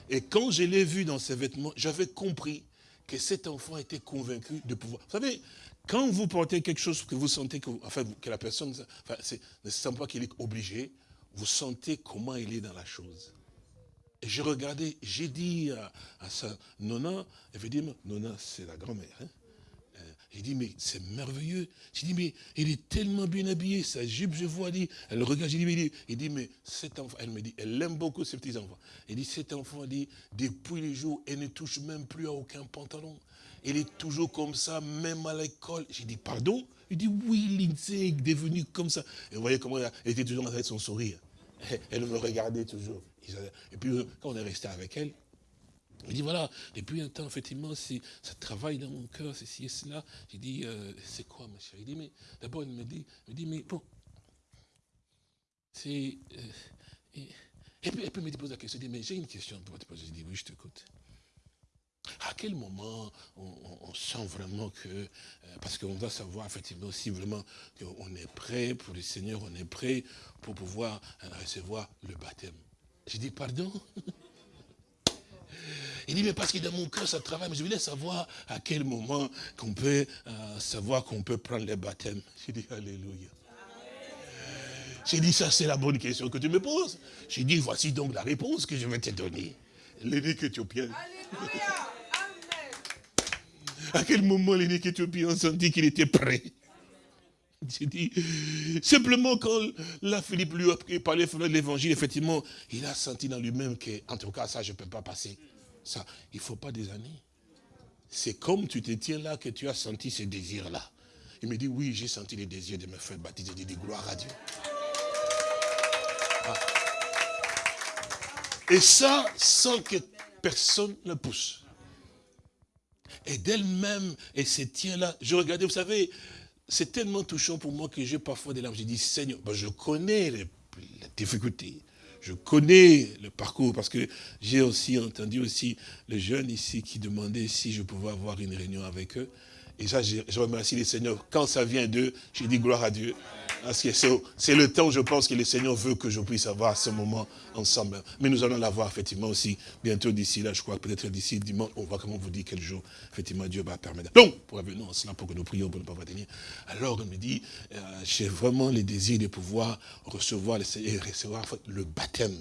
Et quand je l'ai vu dans ses vêtements, j'avais compris que cet enfant était convaincu de pouvoir... Vous savez, quand vous portez quelque chose que vous sentez que, enfin, que la personne enfin, ne sent pas qu'il est obligé, vous sentez comment il est dans la chose. Et j'ai regardé, j'ai dit à, à sa nonna, elle veut dire, nonna c'est la grand-mère, hein, il dit, mais c'est merveilleux. J'ai dit, mais il est tellement bien habillé, sa jupe, je vois, dit, elle regarde, j'ai dit, mais il dit, mais cet enfant, elle me dit, elle aime beaucoup ses petits-enfants. Il dit, cet enfant, dit, depuis les jours, elle ne touche même plus à aucun pantalon. Il est toujours comme ça, même à l'école. J'ai dit, pardon? Il dit, oui, Lindsay est devenue comme ça. Et vous voyez comment elle était toujours avec son sourire. Elle me regardait toujours. Et puis, quand on est resté avec elle, il dit, voilà, depuis un temps, effectivement, ça travaille dans mon cœur, ceci et cela. J'ai dit, euh, c'est quoi, ma chérie? Il dit, mais d'abord, il me dit, me dit, mais bon, c'est... Euh, et, puis, elle me pose la question, il dit, mais j'ai une question pour te poser. Je dis, oui, je t'écoute. À quel moment on, sent vraiment que, euh, parce qu'on doit savoir effectivement si vraiment qu'on est prêt pour le Seigneur, on est prêt pour pouvoir recevoir le baptême. J'ai dit, pardon? il dit, mais parce que dans mon cœur, ça travaille, mais je voulais savoir à quel moment qu'on peut euh, savoir qu'on peut prendre le baptême. J'ai dit, Alléluia. J'ai dit, ça c'est la bonne question que tu me poses. J'ai dit, voici donc la réponse que je vais te donner. L'évêque éthiopien. Alléluia. À quel moment l'évêque éthiopien a senti qu'il était prêt? J'ai dit, simplement quand la Philippe lui a parlé de l'évangile, effectivement, il a senti dans lui-même que, en tout cas, ça, je ne peux pas passer. Ça, il ne faut pas des années. C'est comme tu te tiens là que tu as senti ce désir-là. Il me dit, oui, j'ai senti le désir de me faire baptiser. J'ai dit, gloire à Dieu. Ah. Et ça, sans que personne ne pousse. Et d'elle-même, elle se tient là. Je regardais, vous savez, c'est tellement touchant pour moi que j'ai parfois des larmes. J'ai dit, Seigneur, ben, je connais les difficultés je connais le parcours parce que j'ai aussi entendu aussi les jeunes ici qui demandaient si je pouvais avoir une réunion avec eux. Et ça, je, remercie les seigneurs. Quand ça vient d'eux, j'ai dit gloire à Dieu. Parce que c'est le temps, je pense, que le Seigneur veut que je puisse avoir ce moment ensemble. Mais nous allons l'avoir, effectivement, aussi, bientôt d'ici là, je crois, peut-être d'ici dimanche, on va comment vous dire quel jour, effectivement, Dieu va permettre. Donc, pour revenir en cela, pour que nous prions pour ne pas tenir. Alors, on me dit, euh, j'ai vraiment le désir de pouvoir recevoir le Seigneur et recevoir le baptême.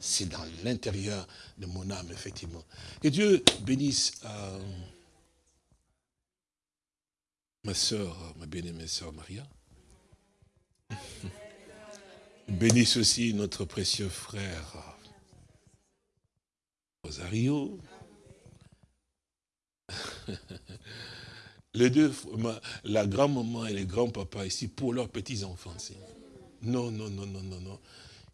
C'est dans l'intérieur de mon âme, effectivement. Que Dieu bénisse euh, ma soeur, ma bien-aimée soeur Maria. Bénisse aussi notre précieux frère Rosario. Les deux, la grand-maman et les grands-papas ici, pour leurs petits-enfants. Non, non, non, non, non, non.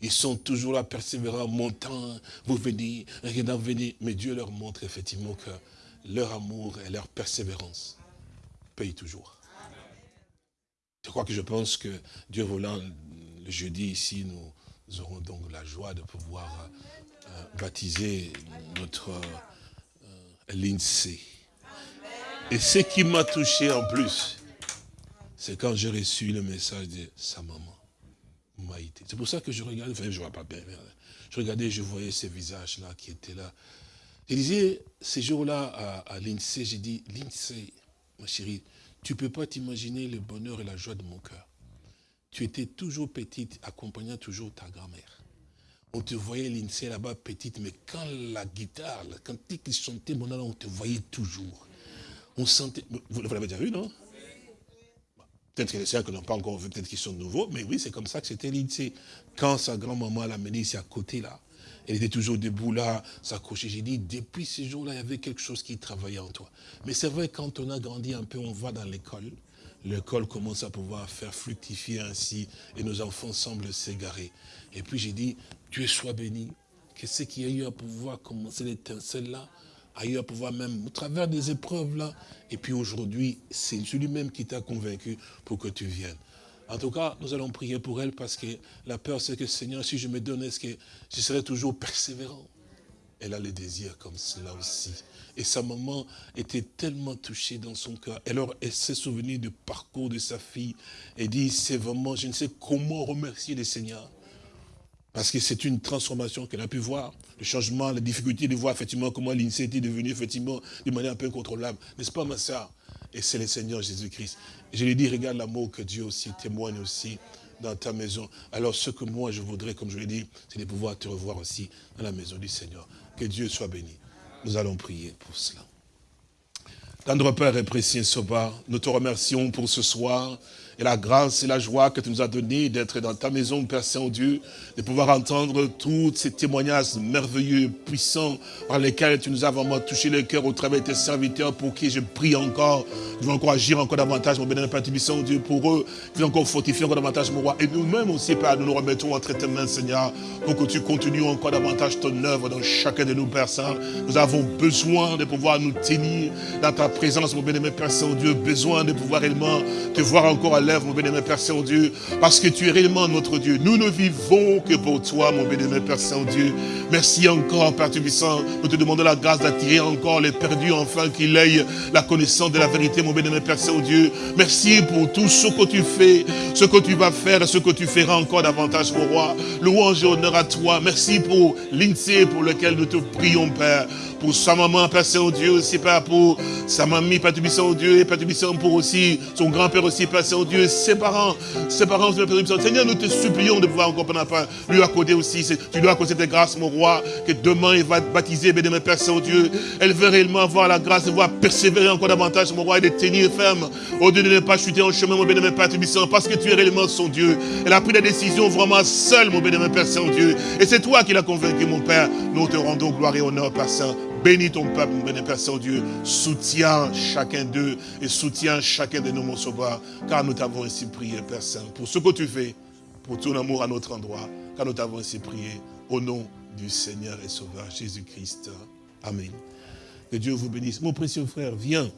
Ils sont toujours là, persévérants, montant, vous venez, regardez, venez. Mais Dieu leur montre effectivement que leur amour et leur persévérance payent toujours. Je crois que je pense que Dieu voulant, le jeudi ici, nous aurons donc la joie de pouvoir euh, baptiser notre euh, l'INSEE. Et ce qui m'a touché en plus, c'est quand j'ai reçu le message de sa maman, Maïté. C'est pour ça que je regardais, enfin, je vois pas bien, je regardais, je voyais ces visages-là qui étaient là. Je disais, ces jours-là à, à l'INSEE, j'ai dit, l'INSEE, ma chérie, tu ne peux pas t'imaginer le bonheur et la joie de mon cœur. Tu étais toujours petite, accompagnant toujours ta grand-mère. On te voyait l'INSEE là-bas petite, mais quand la guitare, quand ils chantaient mon on te voyait toujours. On sentait. Vous, l'avez déjà vu, non? Peut-être que les sœurs qui n'ont pas encore vu, peut-être qu'ils sont nouveaux, mais oui, c'est comme ça que c'était l'INSEE. Quand sa grand-maman l'a mené ici à côté, là, elle était toujours debout là, s'accrocher. J'ai dit, depuis ces jours-là, il y avait quelque chose qui travaillait en toi. Mais c'est vrai, quand on a grandi un peu, on va dans l'école. L'école commence à pouvoir faire fructifier ainsi, et nos enfants semblent s'égarer. Et puis j'ai dit, Dieu soit béni, que ce qui a eu à pouvoir commencer l'étincelle-là, a eu à pouvoir même, au travers des épreuves-là, et puis aujourd'hui, c'est celui-même qui t'a convaincu pour que tu viennes. En tout cas, nous allons prier pour elle parce que la peur, c'est que Seigneur, si je me donne, est-ce que je serai toujours persévérant? Elle a le désir comme cela aussi. Et sa maman était tellement touchée dans son cœur. Alors, elle s'est souvenue du parcours de sa fille et dit, c'est vraiment, je ne sais comment remercier le Seigneur. Parce que c'est une transformation qu'elle a pu voir, le changement, la difficulté de voir effectivement comment l'INSEE était devenue effectivement de manière un peu incontrôlable. N'est-ce pas ma soeur Et c'est le Seigneur Jésus-Christ. Je lui dit, regarde l'amour que Dieu aussi témoigne aussi dans ta maison. Alors ce que moi je voudrais, comme je l'ai dit, c'est de pouvoir te revoir aussi dans la maison du Seigneur. Que Dieu soit béni. Nous allons prier pour cela. Tendre Père et précieux Soba, nous te remercions pour ce soir et la grâce et la joie que tu nous as donné d'être dans ta maison, Père Saint-Dieu, de pouvoir entendre tous ces témoignages merveilleux, puissants, par lesquels tu nous as vraiment touché le cœur au travers de tes serviteurs, pour qui je prie encore, tu vas encore agir encore davantage, mon bénémoine Père Saint-Dieu, pour eux, tu vas encore fortifier encore davantage, mon roi. Et nous-mêmes aussi, Père, nous nous remettons entre tes mains, Seigneur, pour que tu continues encore davantage ton œuvre dans chacun de nous, Père Saint. Nous avons besoin de pouvoir nous tenir dans ta présence, mon bénémoine Père Saint-Dieu, besoin de pouvoir réellement te voir encore à mon bénémoine Père Saint-Dieu, parce que tu es réellement notre Dieu. Nous ne vivons que pour toi, mon bénémoine Père Saint-Dieu. Merci encore, Père Tubissant. Nous te demandons la grâce d'attirer encore les perdus, enfin qu'il aille la connaissance de la vérité, mon bénémoine Père Saint-Dieu. Merci pour tout ce que tu fais, ce que tu vas faire ce que tu feras encore davantage, mon roi. Louange et honneur à toi. Merci pour l'INSEE pour lequel nous te prions, Père pour sa maman, Père Saint-Dieu aussi, Père, pour sa mamie, Père Tubissant, Dieu, et Père Tubissant pour aussi son grand-père aussi, Père Saint-Dieu, ses parents, ses parents, Père Tubissant. Seigneur, nous te supplions de pouvoir encore, Père, lui accorder aussi, tu lui accorder tes grâces, mon roi, que demain il va baptiser, bénémoine Père Saint-Dieu. Elle veut réellement avoir la grâce de pouvoir persévérer encore davantage, mon roi, et de tenir ferme, au Dieu de ne pas chuter en chemin, mon bénémoine Père Tubissant, parce que tu es réellement son Dieu. Elle a pris la décision vraiment seule, mon bénémoine Père Saint-Dieu. Et c'est toi qui l'as convaincu, mon Père. Nous te rendons gloire et honneur, Père Saint. Bénis ton peuple, mon béni Père Saint-Dieu. Soutiens chacun d'eux et soutiens chacun de nous, mon sauveur. Car nous t'avons ainsi prié, Père Saint, pour ce que tu fais, pour ton amour à notre endroit. Car nous t'avons ainsi prié au nom du Seigneur et Sauveur Jésus-Christ. Amen. Que Dieu vous bénisse. Mon précieux frère, viens.